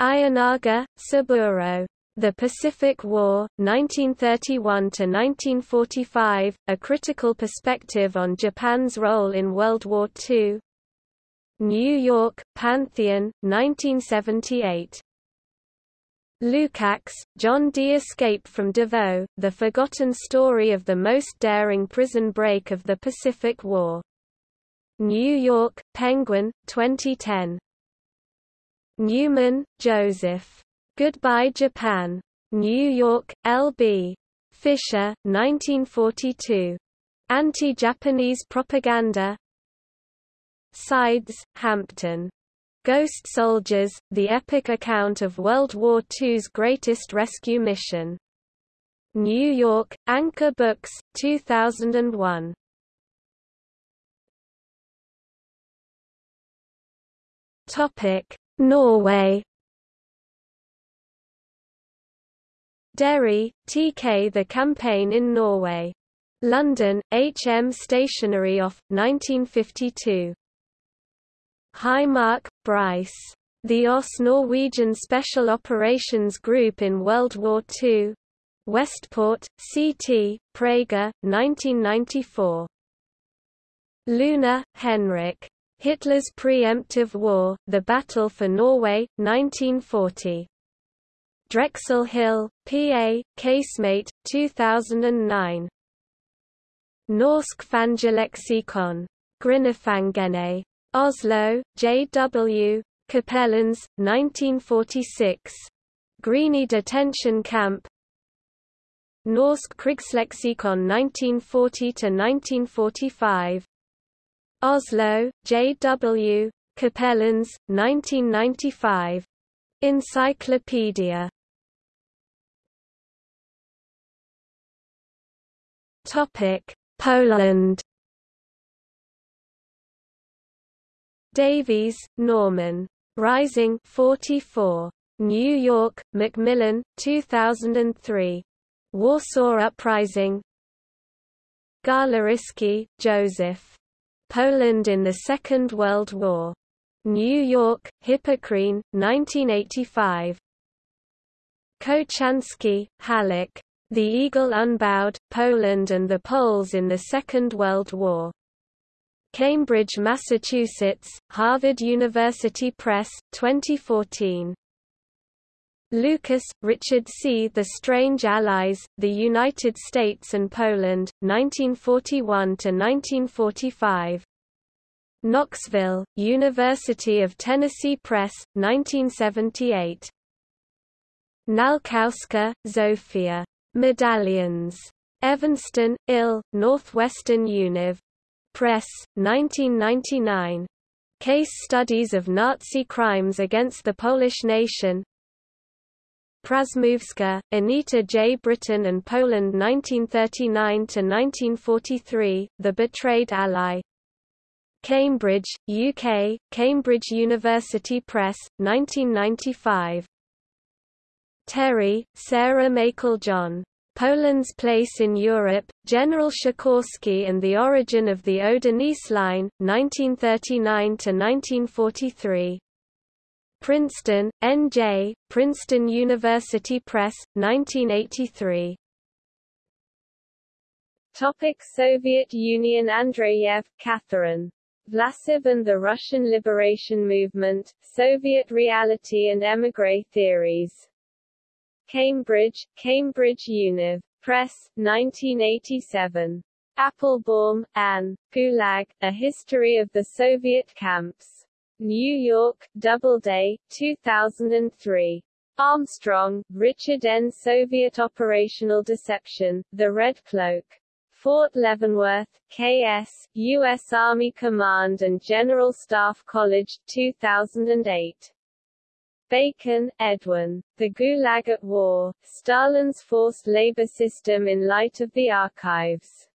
Ienaga, Saburo. The Pacific War, 1931–1945, A Critical Perspective on Japan's Role in World War II New York, Pantheon, 1978. Lukács, John D. Escape from Davao, The Forgotten Story of the Most Daring Prison Break of the Pacific War. New York, Penguin, 2010. Newman, Joseph. Goodbye Japan. New York, L.B. Fischer, 1942. Anti-Japanese Propaganda Sides, Hampton. Ghost Soldiers, The Epic Account of World War II's Greatest Rescue Mission. New York, Anchor Books, 2001. Topic: Norway Derry, TK The Campaign in Norway. London, HM Stationery Off, 1952. Heimark, Bryce. The OSS Norwegian Special Operations Group in World War II. Westport, CT, Praeger, 1994. Lunde, Henrik. Hitler's Preemptive War, The Battle for Norway, 1940. Drexel Hill, PA, Casemate, 2009. Norsk Fangelexikon. Grinifangene. Oslo, J.W. Cappelens, 1946. Grini Detention Camp Norsk Krigsleksikon 1940–1945 Oslo, J.W. Cappelens, 1995. Encyclopedia Topic: Poland Davies, Norman. Rising 44. New York, Macmillan, 2003. Warsaw Uprising Garliński, Joseph. Poland in the Second World War. New York, Hippocrene, 1985. Kochanski, Halik. The Eagle Unbowed, Poland and the Poles in the Second World War. Cambridge, Massachusetts, Harvard University Press, 2014. Lucas, Richard C. The Strange Allies, The United States and Poland, 1941–1945. Knoxville, University of Tennessee Press, 1978. Nalkowska, Zofia. Medallions. Evanston, Ill, Northwestern Univ. Press, 1999. Case Studies of Nazi Crimes Against the Polish Nation Prazmowska, Anita J. Britain and Poland 1939–1943, The Betrayed Ally. Cambridge, UK, Cambridge University Press, 1995. Terry, Sarah Meiklejohn. Poland's Place in Europe, General Sikorski and the Origin of the Oder-Neisse Line, 1939–1943. Princeton, N.J., Princeton University Press, 1983. Topic Soviet Union Andreyev, Catherine. Vlasov and the Russian Liberation Movement, Soviet Reality and Emigre Theories. Cambridge, Cambridge Univ. Press, 1987. Applebaum, Anne. Gulag, A History of the Soviet Camps. New York, Doubleday, 2003. Armstrong, Richard N. Soviet Operational Deception, The Red Cloak. Fort Leavenworth, K.S., U.S. Army Command and General Staff College, 2008. Bacon, Edwin. The Gulag at War, Stalin's Forced Labor System in Light of the Archives.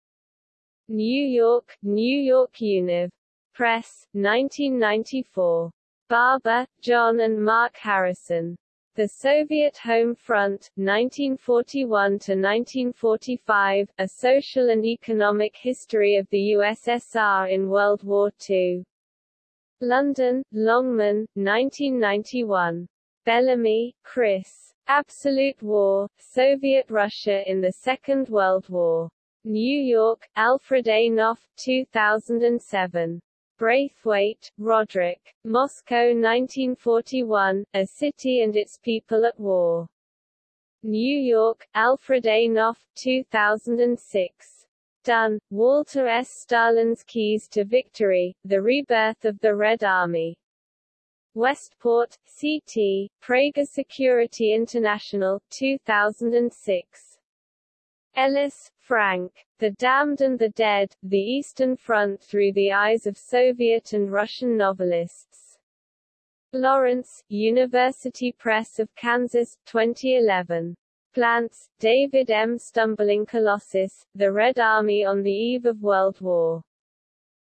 New York, New York Univ. Press, 1994. Barber, John and Mark Harrison. The Soviet Home Front, 1941–1945, A Social and Economic History of the USSR in World War II. London, Longman, 1991. Bellamy, Chris. Absolute War, Soviet Russia in the Second World War. New York, Alfred A. Knopf, 2007. Braithwaite, Rodric. Moscow 1941, A City and Its People at War. New York, Alfred A. Knopf, 2006. Dunn, Walter S. Stalin's Keys to Victory, The Rebirth of the Red Army. Westport, CT, Praeger Security International, 2006. Ellis, Frank. The Damned and the Dead, The Eastern Front Through the Eyes of Soviet and Russian Novelists. Lawrence, University Press of Kansas, 2011. Glantz, David M. Stumbling Colossus, The Red Army on the Eve of World War.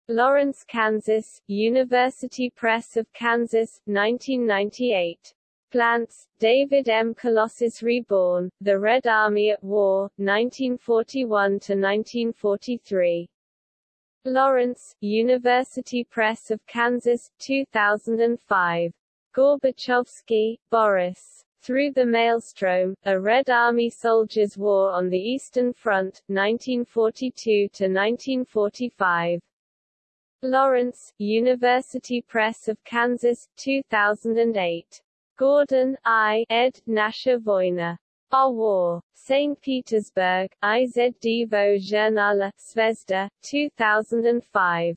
Lawrence, Kansas, University Press of Kansas, 1998. Glantz, David M. Colossus Reborn, The Red Army at War, 1941–1943. Lawrence, University Press of Kansas, 2005. Gorbachevsky, Boris. Through the Maelstrom, A Red Army Soldiers' War on the Eastern Front, 1942–1945. Lawrence, University Press of Kansas, 2008. Gordon, I. ed. Nasha Voina. Our War. St. Petersburg, IZDVO Journal, Zvezda, 2005.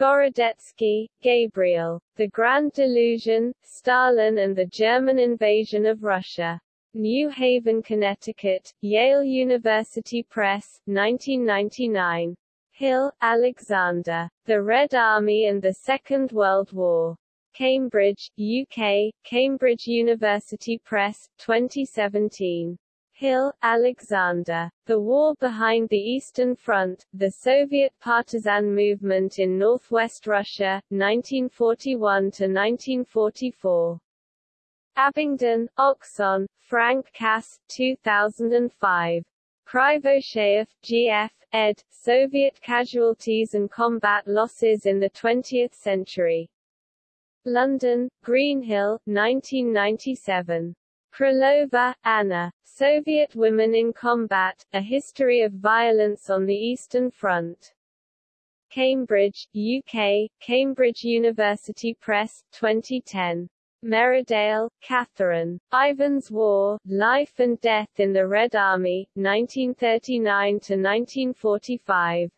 Gorodetsky, Gabriel. The Grand Delusion, Stalin and the German Invasion of Russia. New Haven, Connecticut, Yale University Press, 1999. Hill, Alexander. The Red Army and the Second World War. Cambridge, UK, Cambridge University Press, 2017. Hill, Alexander. The War Behind the Eastern Front, The Soviet Partisan Movement in Northwest Russia, 1941–1944. Abingdon, Oxon, Frank Cass, 2005. Krivosheyev, G.F., ed., Soviet Casualties and Combat Losses in the Twentieth Century. London, Greenhill, 1997. Krylova, Anna. Soviet Women in Combat, A History of Violence on the Eastern Front. Cambridge, UK, Cambridge University Press, 2010. Merridale, Catherine. Ivan's War, Life and Death in the Red Army, 1939–1945.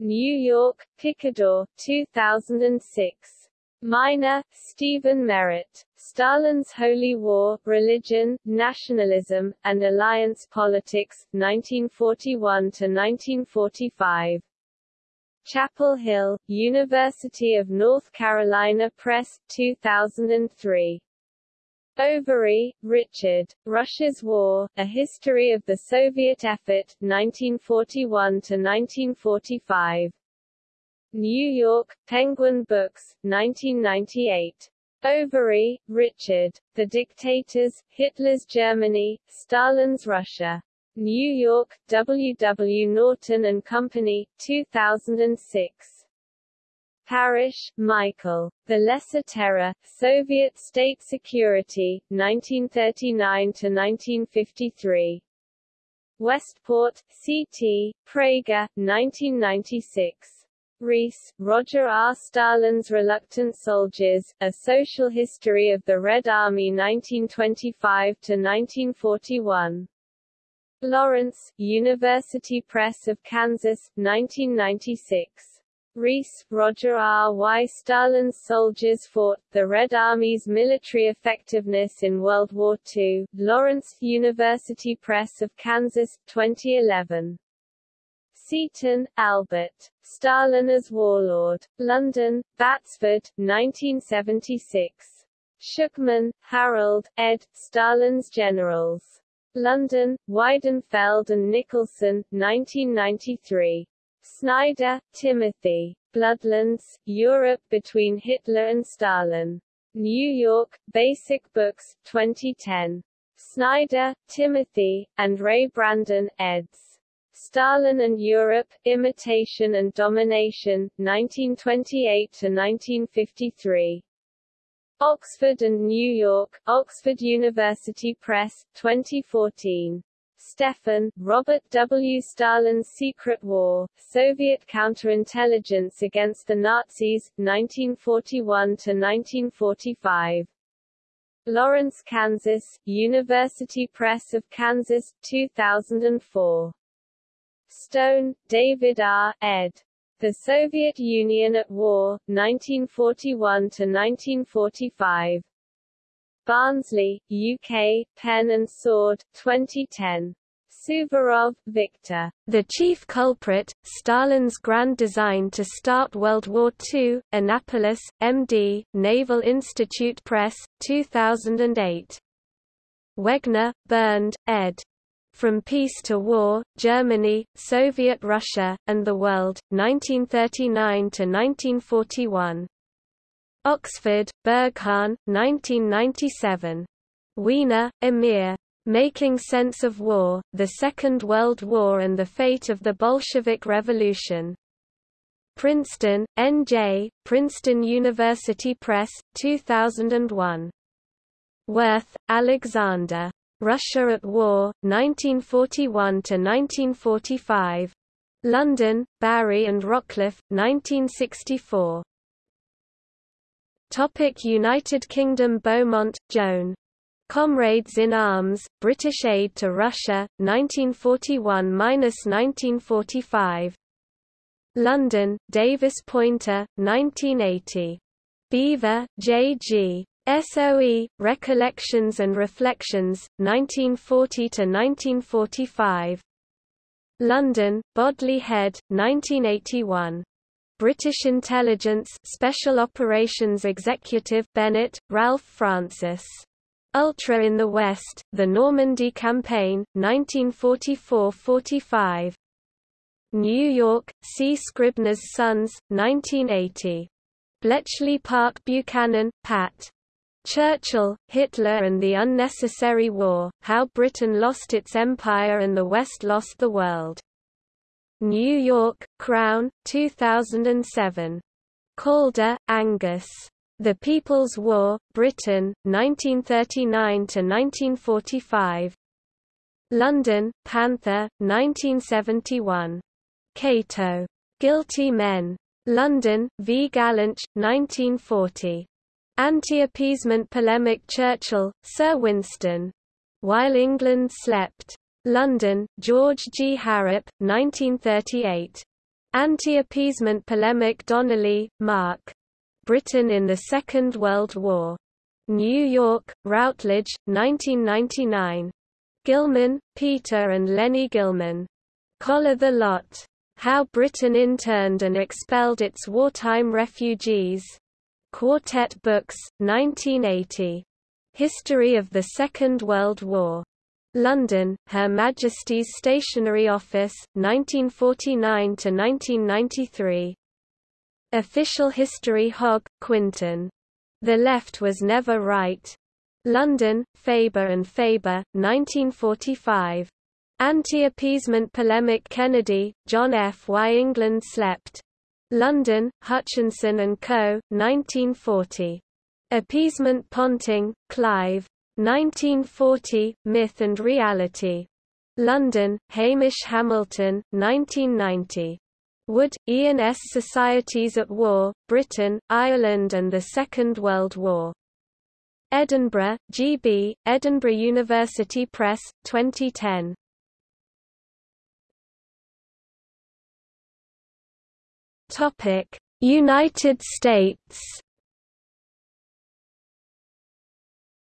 New York, Picador, 2006. Miner, Stephen Merritt. Stalin's Holy War, Religion, Nationalism, and Alliance Politics, 1941–1945. Chapel Hill, University of North Carolina Press, 2003. Overy, Richard. Russia's War, A History of the Soviet Effort, 1941–1945. New York, Penguin Books, 1998. Overy, Richard. The Dictators, Hitler's Germany, Stalin's Russia. New York, W. W. Norton and Company, 2006. Parrish, Michael. The Lesser Terror, Soviet State Security, 1939–1953. Westport, C.T., Praeger, 1996. Reese, Roger R. Stalin's Reluctant Soldiers, A Social History of the Red Army 1925–1941. Lawrence, University Press of Kansas, 1996. Reese, Roger R. Why Stalin's Soldiers Fought, The Red Army's Military Effectiveness in World War II, Lawrence, University Press of Kansas, 2011. Seaton, Albert. Stalin as Warlord. London, Batsford, 1976. Shukman, Harold, ed. Stalin's Generals. London, Weidenfeld and Nicolson, 1993. Snyder, Timothy. Bloodlands, Europe between Hitler and Stalin. New York, Basic Books, 2010. Snyder, Timothy, and Ray Brandon, eds. Stalin and Europe, Imitation and Domination, 1928–1953. Oxford and New York, Oxford University Press, 2014. Stephan, Robert W. Stalin's Secret War, Soviet Counterintelligence Against the Nazis, 1941–1945. Lawrence, Kansas, University Press of Kansas, 2004. Stone, David R., ed. The Soviet Union at War, 1941–1945. Barnsley, UK, Pen and Sword, 2010. Suvorov, Victor. The chief culprit, Stalin's grand design to start World War II, Annapolis, MD, Naval Institute Press, 2008. Wegner, Bernd, ed. From Peace to War, Germany, Soviet Russia, and the World, 1939–1941. Oxford, Berghahn, 1997. Weiner, Amir. Making Sense of War, The Second World War and the Fate of the Bolshevik Revolution. Princeton, N.J., Princeton University Press, 2001. Werth, Alexander. Russia at War, 1941–1945. London, Barrie and Rockliff, 1964. Topic United Kingdom Beaumont, Joan. Comrades in Arms, British Aid to Russia, 1941–1945. London, Davis Poynter, 1980. Beevor, J. G. SOE, Recollections and Reflections, 1940–1945. London, Bodley Head, 1981. British Intelligence Special Operations Executive Bennett, Ralph Francis. Ultra in the West, The Normandy Campaign, 1944–45. New York, C. Scribner's Sons, 1980. Bletchley Park Buchanan, Pat. Churchill, Hitler and the Unnecessary War, How Britain Lost Its Empire and the West Lost the World. New York, Crown, 2007. Calder, Angus. The People's War, Britain, 1939–1945 London, Panther, 1971. Cato. Guilty Men. London, V. Gollancz, 1940. Anti-appeasement polemic Churchill, Sir Winston. While England Slept. London, George G. Harrap, 1938. Anti-appeasement polemic Donnelly, Mark. Britain in the Second World War. New York, Routledge, 1999. Gillman, Peter and Leni Gillman. Collar the Lot. How Britain Interned and Expelled Its Wartime Refugees. Quartet Books, 1980. History of the Second World War. London, Her Majesty's Stationery Office, 1949–1993. Official History Hogg, Quintin. The Left Was Never Right. London, Faber and Faber, 1945. Anti-appeasement polemic Kennedy, John F. Why England Slept. London, Hutchinson and Co., 1940. Appeasement Ponting, Clive. 1940, Myth and Reality. London, Hamish Hamilton, 1990. Wood, Ian S. Societies at War, Britain, Ireland and the Second World War. Edinburgh, G.B., Edinburgh University Press, 2010. Topic: United States.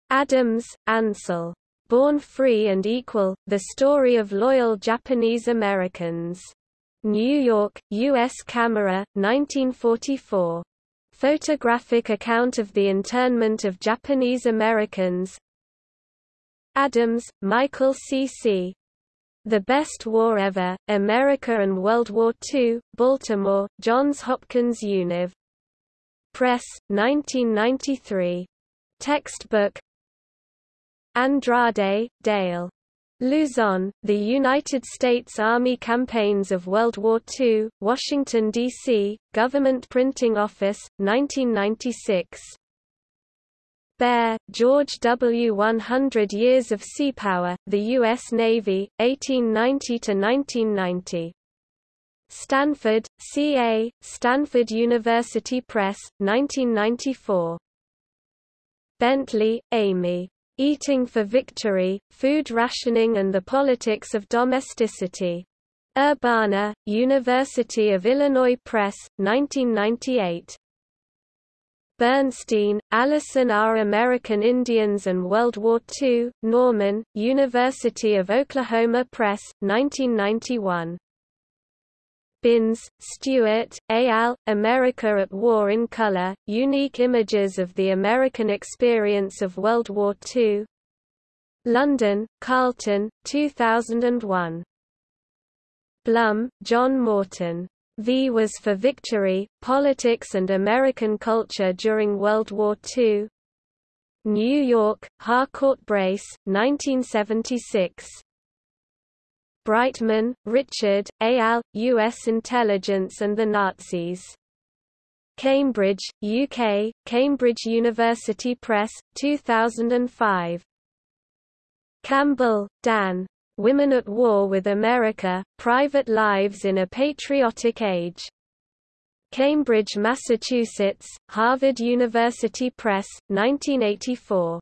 Adams, Ansel. Born Free and Equal: The Story of Loyal Japanese Americans. New York, U.S. Camera, 1944. Photographic account of the internment of Japanese Americans Adams, Michael C. The Best War Ever, America and World War II, Baltimore, Johns Hopkins Univ. Press, 1993. Textbook Andrade, Dale. Luzon, The United States Army Campaigns of World War II, Washington, D.C., Government Printing Office, 1996. Baer, George W. 100 Years of Sea Power, The U.S. Navy, 1890–1990. Stanford, C.A., Stanford University Press, 1994. Bentley, Amy. Eating for Victory, Food Rationing and the Politics of Domesticity. Urbana, University of Illinois Press, 1998. Bernstein, Allison R. American Indians and World War II, Norman, University of Oklahoma Press, 1991. Binns, Stewart, A. Al., America at War in Color, Unique Images of the American Experience of World War II. London, Carlton, 2001. Blum, John Morton. V was for Victory, Politics and American Culture During World War II. New York, Harcourt Brace, 1976. Breitman, Richard, A. Al., U.S. Intelligence and the Nazis. Cambridge, UK, Cambridge University Press, 2005. Campbell, D'Ann. Women at War with America, Private Lives in a Patriotic Age. Cambridge, Massachusetts, Harvard University Press, 1984.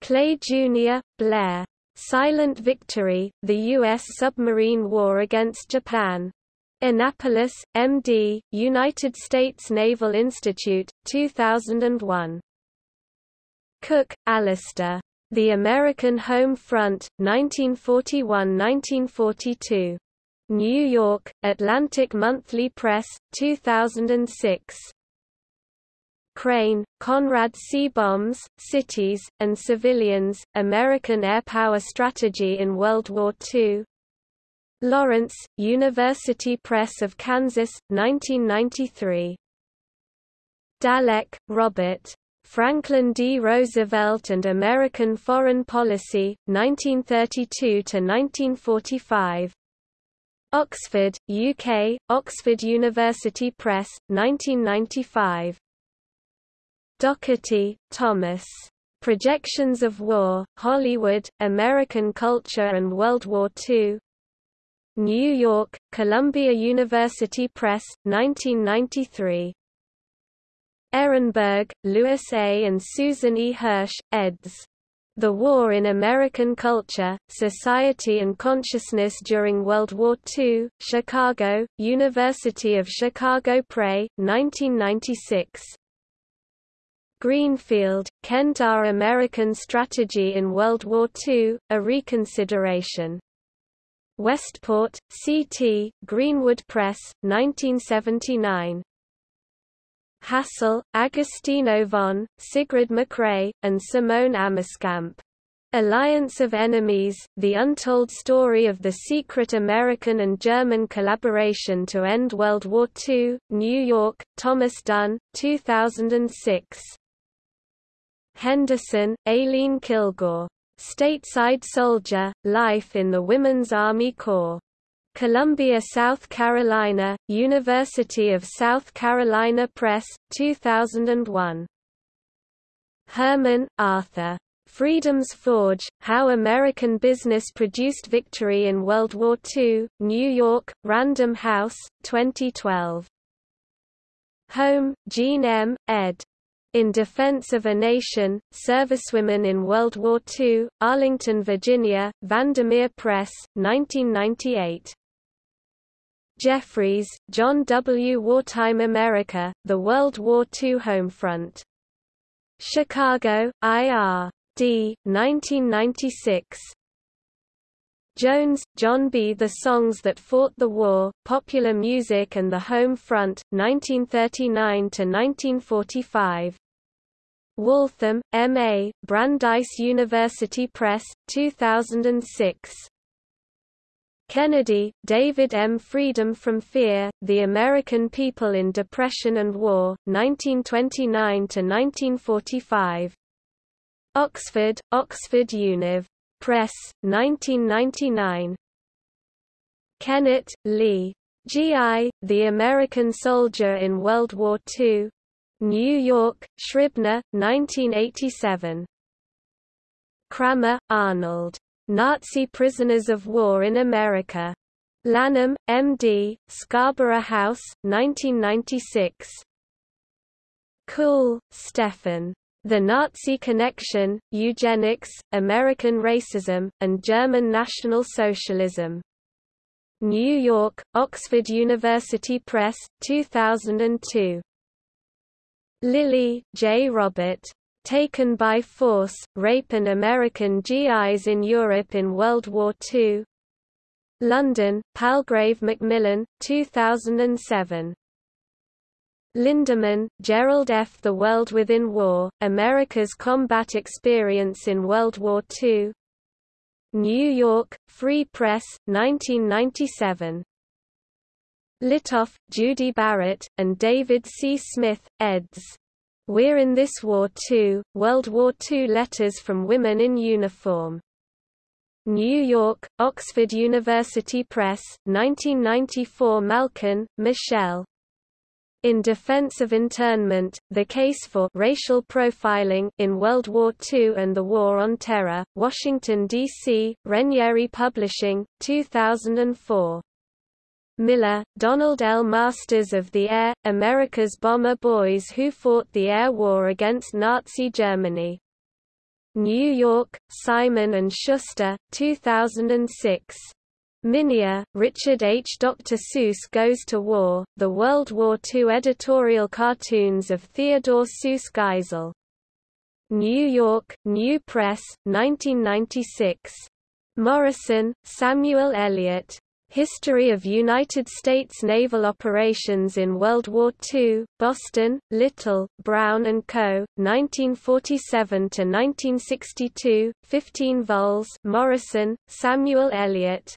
Clay, Jr., Blair. Silent Victory, The U.S. Submarine War Against Japan. Annapolis, MD, United States Naval Institute, 2001. Cooke, Alistair. The American Home Front, 1941–1942. New York, Atlantic Monthly Press, 2006. Crane, Conrad C. Bombs, Cities, and Civilians, American Air Power Strategy in World War II. Lawrence, University Press of Kansas, 1993. Dallek, Robert. Franklin D. Roosevelt and American Foreign Policy, 1932–1945. Oxford, UK, Oxford University Press, 1995. Doherty, Thomas. Projections of War, Hollywood, American Culture and World War II. New York, Columbia University Press, 1993. Erenberg, Louis A. and Susan E. Hirsch, eds. The War in American Culture, Society and Consciousness During World War II, Chicago, University of Chicago Press, 1996. Greenfield, Kent Our American Strategy in World War II, A Reconsideration. Westport, C.T., Greenwood Press, 1979. Hassell, Agostino von, Sigrid MacRae, and Simone Ameskamp. Alliance of Enemies, The Untold Story of the Secret American and German Collaboration to End World War II, New York, Thomas Dunne, 2006. Henderson, Aileen Kilgore. Stateside Soldier, Life in the Women's Army Corps. Columbia, South Carolina, University of South Carolina Press, 2001. Herman, Arthur. Freedom's Forge, How American Business Produced Victory in World War II, New York, Random House, 2012. Home, Jean M., ed. In Defense of a Nation, Servicewomen in World War II, Arlington, Virginia, Vandamere Press, 1998. Jeffries, John W. Wartime America, The World War II Homefront. Chicago, I.R. D. 1996. Jones, John B. The Songs That Fought the War, Popular Music and the Home Front, 1939–1945. Waltham, M.A., Brandeis University Press, 2006. Kennedy, David M. Freedom from Fear, The American People in Depression and War, 1929–1945. Oxford, Oxford Univ. Press, 1999. Kennett, Lee. G.I., The American Soldier in World War II, New York, Scribner, 1987. Krammer, Arnold. Nazi Prisoners of War in America. Lanham, M.D., Scarborough House, 1996. Kuhl, Stefan. The Nazi Connection, Eugenics, American Racism, and German National Socialism. New York, Oxford University Press, 2002. Lilly, J. Robert. Taken by Force, Rape and American GIs in Europe in World War II. London, Palgrave Macmillan, 2007. Linderman, Gerald F. The World Within War, America's Combat Experience in World War II. New York, Free Press, 1997. Litoff, Judy Barrett, and David C. Smith, eds. We're in This War Too, World War II Letters from Women in Uniform. New York, Oxford University Press, 1994 Malkin, Michelle. In Defense of Internment, The Case for Racial Profiling in World War II and the War on Terror, Washington, D.C., Regnery Publishing, 2004. Miller, Donald L. Masters of the Air, America's Bomber Boys Who Fought the Air War Against Nazi Germany. New York, Simon & Schuster, 2006. Minear, Richard H. Dr. Seuss Goes to War, The World War II Editorial Cartoons of Theodore Seuss Geisel. New York, New Press, 1996. Morison, Samuel Eliot, History of United States naval operations in World War II, Boston, Little, Brown & Co., 1947–1962, 15 vols Morison, Samuel Eliot.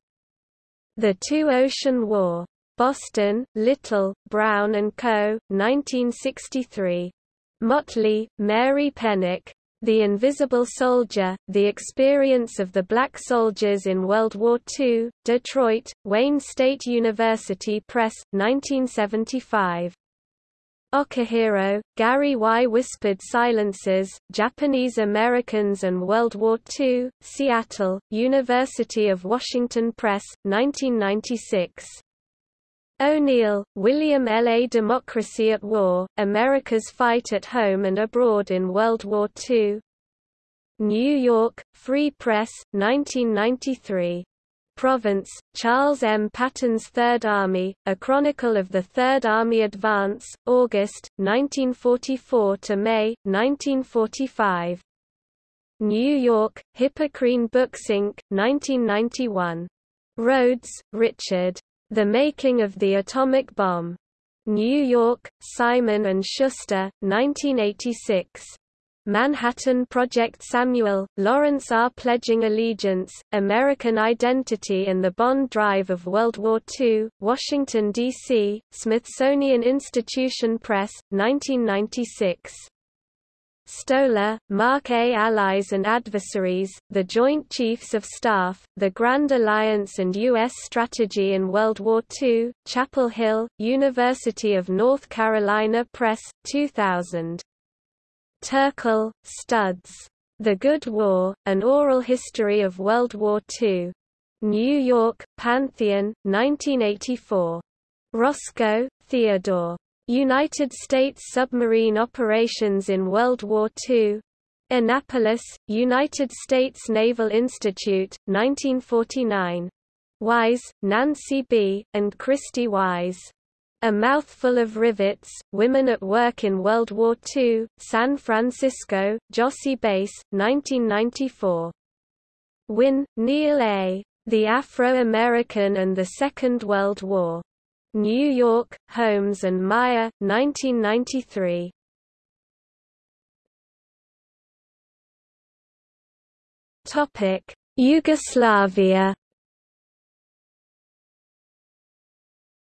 The Two-Ocean War. Boston, Little, Brown & Co., 1963. Motley, Mary Penick, the Invisible Soldier, The Experience of the Black Soldiers in World War II, Detroit, Wayne State University Press, 1975. Okihiro, Gary Y. Whispered Silences, Japanese Americans and World War II, Seattle, University of Washington Press, 1996. O'Neill, William L. A Democracy at War, America's Fight at Home and Abroad in World War II. New York, Free Press, 1993. Province, Charles M. Patton's Third Army, A Chronicle of the Third Army Advance, August, 1944 to May, 1945. New York, Hippocrene Books Inc., 1991. Rhodes, Richard. The Making of the Atomic Bomb. New York, Simon & Schuster, 1986. Manhattan Project Samuel, Lawrence R. Pledging Allegiance, American Identity and the Bond Drive of World War II, Washington, D.C., Smithsonian Institution Press, 1996. Stoler, Mark A. Allies and Adversaries, The Joint Chiefs of Staff, The Grand Alliance and U.S. Strategy in World War II, Chapel Hill, University of North Carolina Press, 2000. Terkel, Studs. The Good War, An Oral History of World War II. New York, Pantheon, 1984. Roscoe, Theodore. United States Submarine Operations in World War II. Annapolis, United States Naval Institute, 1949. Wise, Nancy B., and Christy Wise. A Mouthful of Rivets, Women at Work in World War II, San Francisco, Jossey-Bass, 1994. Wynne, Neil A. The Afro-American and the Second World War. New York, Holmes and Meier, 1993. Topic: Yugoslavia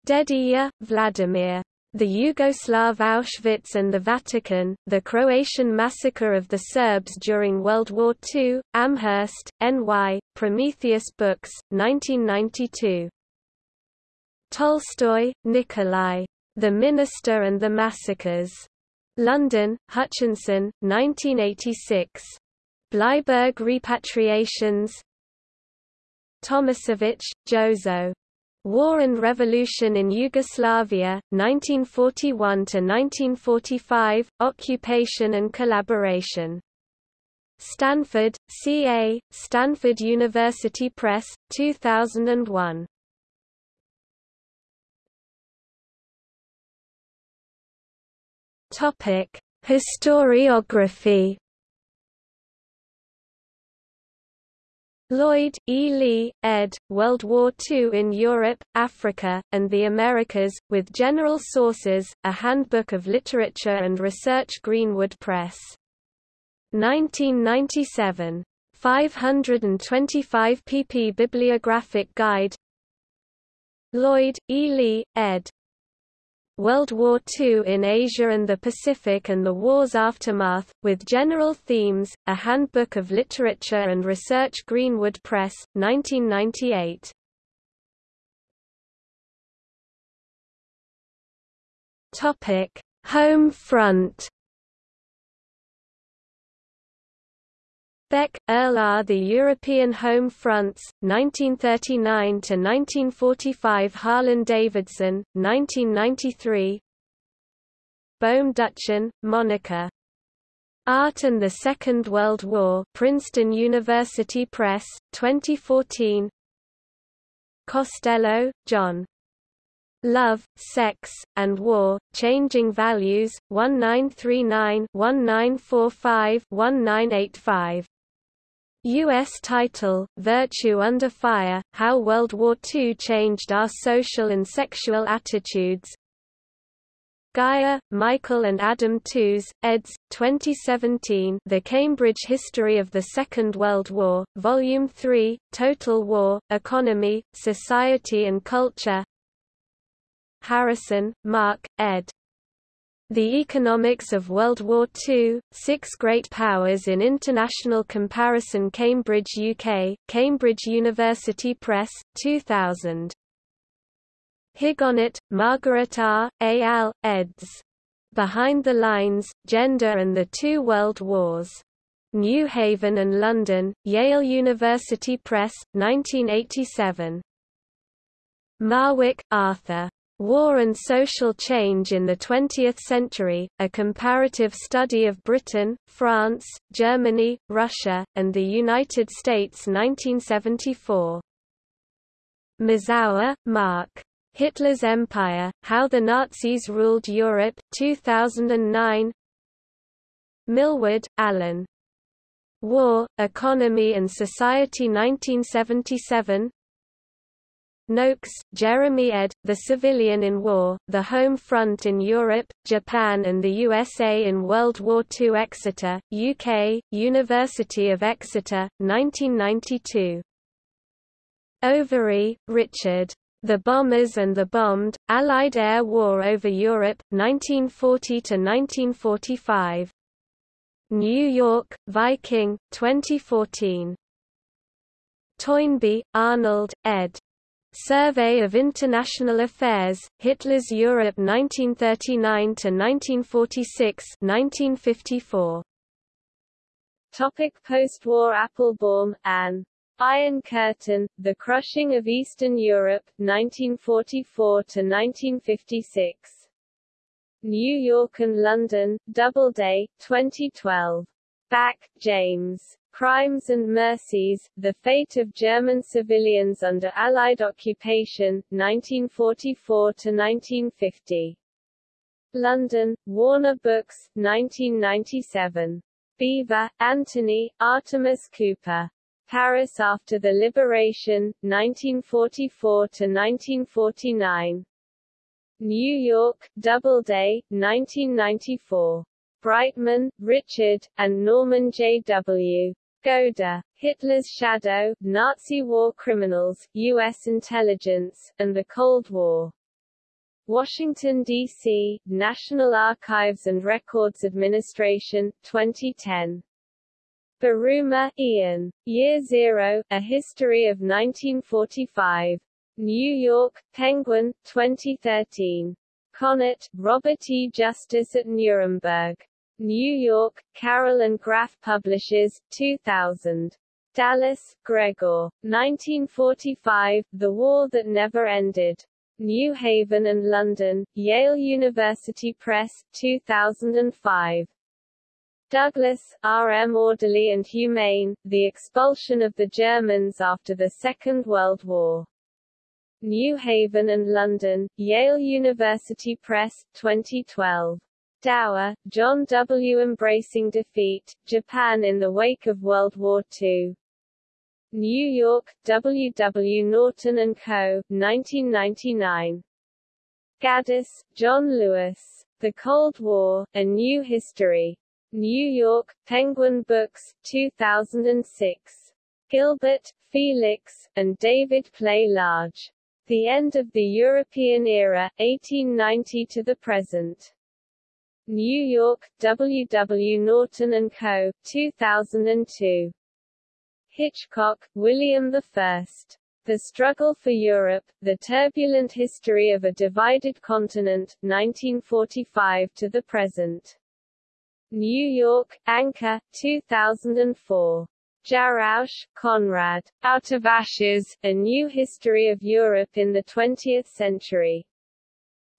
Dedijer, Vladimir. The Yugoslav Auschwitz and the Vatican, The Croatian Massacre of the Serbs During World War II, Amherst, N.Y., Prometheus Books, 1992. Tolstoy, Nikolai. The Minister and the Massacres. London, Hutchinson, 1986. Bleiburg Repatriations Tomasevich, Jozo. War and Revolution in Yugoslavia, 1941–1945, Occupation and Collaboration. Stanford, C.A., Stanford University Press, 2001. Historiography Lloyd, E. Lee, ed., World War II in Europe, Africa, and the Americas, with General Sources, A Handbook of Literature and Research Greenwood Press. 1997. 525 pp Bibliographic Guide Lloyd, E. Lee, ed. World War II in Asia and the Pacific and the War's Aftermath, with General Themes, A Handbook of Literature and Research Greenwood Press, 1998. Home front Beck, Earl R. The European Home Fronts, 1939–1945 Harlan-Davidson, 1993 Bohm Duchen, Monica. Art and the Second World War Princeton University Press, 2014 Costello, John. Love, Sex, and War, Changing Values, 1939-1945-1985 U.S. title, Virtue Under Fire, How World War II Changed Our Social and Sexual Attitudes Geyer, Michael and Adam Tooze, eds. 2017 The Cambridge History of the Second World War, Volume 3, Total War, Economy, Society and Culture Harrison, Mark, ed. The Economics of World War II, Six Great Powers in International Comparison Cambridge UK, Cambridge University Press, 2000. Higonnet, Margaret R., A. Al., eds. Behind the Lines, Gender and the Two World Wars. New Haven and London, Yale University Press, 1987. Marwick, Arthur. War and Social Change in the Twentieth Century, A Comparative Study of Britain, France, Germany, Russia, and the United States 1974. Mazower, Mark. Hitler's Empire, How the Nazis Ruled Europe 2009. Milward, Alan. War, Economy and Society 1977 Noakes, Jeremy ed., The Civilian in War, The Home Front in Europe, Japan and the USA in World War II Exeter, UK, University of Exeter, 1992. Overy, Richard. The Bombers and the Bombed, Allied Air War over Europe, 1940–1945. New York, Viking, 2014. Toynbee, Arnold, ed. Survey of International Affairs, Hitler's Europe 1939–1946 1954. Topic Post-war Applebaum, Anne. Iron Curtain, The Crushing of Eastern Europe, 1944–1956. New York and London, Doubleday, 2012. Bacque, James. Crimes and Mercies, The Fate of German Civilians Under Allied Occupation, 1944–1950. London, Warner Books, 1997. Beevor, Anthony, Artemis Cooper. Paris After the Liberation, 1944–1949. New York, Doubleday, 1994. Breitman, Richard, and Norman J. W. Goda, Hitler's Shadow, Nazi War Criminals, U.S. Intelligence, and the Cold War. Washington, D.C., National Archives and Records Administration, 2010. Buruma, Ian. Year Zero, A History of 1945. New York, Penguin, 2013. Conot, Robert E. Justice at Nuremberg. New York, Carroll and Graf Publishers, 2000. Dallas, Gregor. 1945, The War That Never Ended. New Haven and London, Yale University Press, 2005. Douglas, R. M. Orderly and Humane, The Expulsion of the Germans After the Second World War. New Haven and London, Yale University Press, 2012. Dower, John W. Embracing Defeat, Japan in the Wake of World War II. New York, W. W. Norton & Co., 1999. Gaddis, John Lewis. The Cold War, A New History. New York, Penguin Books, 2006. Gilbert, Felix, and David Clay Large. The End of the European Era, 1890 to the Present. New York, W. W. Norton & Co., 2002. Hitchcock, William I. The Struggle for Europe, The Turbulent History of a Divided Continent, 1945 to the Present. New York, Anchor, 2004. Jarausch, Konrad. Out of Ashes, A New History of Europe in the Twentieth Century.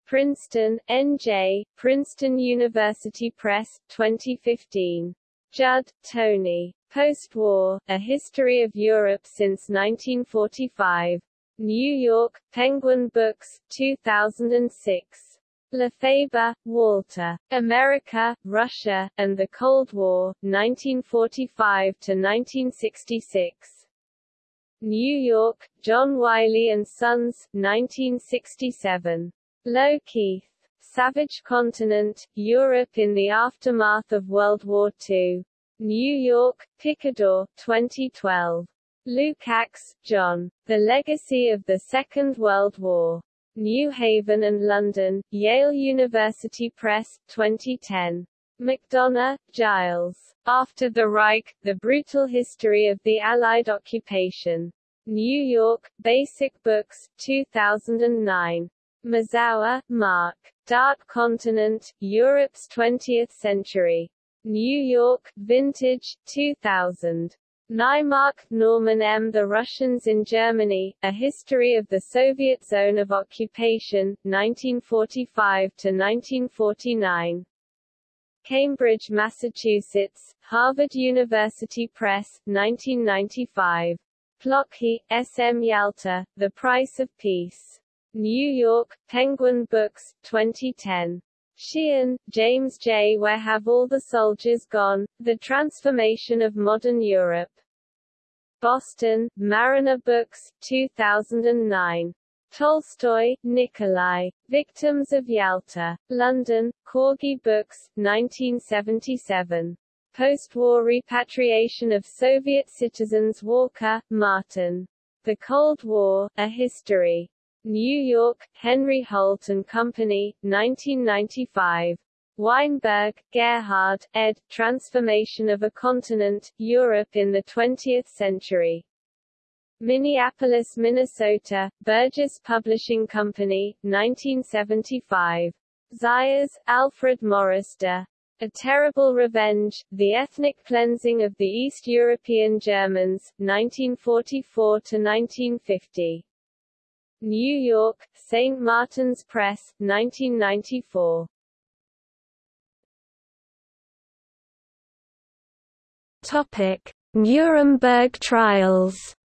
Princeton, N.J., Princeton University Press, 2015. Judt, Tony. Post-War, A History of Europe Since 1945. New York, Penguin Books, 2006. LaFeber, Walter. America, Russia, and the Cold War, 1945–1966. New York, John Wiley & Sons, 1967. Lowe-Keith. Savage Continent, Europe in the Aftermath of World War II. New York, Picador, 2012. Lukács, John. The Legacy of the Second World War. New Haven and London, Yale University Press, 2010. MacDonogh, Giles. After the Reich, The Brutal History of the Allied Occupation. New York, Basic Books, 2009. Mazower, Mark. Dark Continent, Europe's 20th Century. New York, Vintage, 2000. Naimark, Norman M. The Russians in Germany, A History of the Soviet Zone of Occupation, 1945–1949. Cambridge, Massachusetts, Harvard University Press, 1995. Plokhy, S. M. Yalta, The Price of Peace. New York, Penguin Books, 2010. Sheehan, James J. Where Have All the Soldiers Gone? The Transformation of Modern Europe. Boston, Mariner Books, 2009. Tolstoy, Nikolai. Victims of Yalta. London, Corgi Books, 1977. Post-war repatriation of Soviet citizens Walker, Martin. The Cold War, A History. New York, Henry Holt and Company, 1995. Weinberg, Gerhard, ed. Transformation of a Continent, Europe in the Twentieth Century. Minneapolis, Minnesota, Burgess Publishing Company, 1975. Zayas, Alfred Maurice de. A Terrible Revenge, The Ethnic Cleansing of the East European Germans, 1944–1950. New York, St. Martin's Press, 1994. Topic: Nuremberg trials.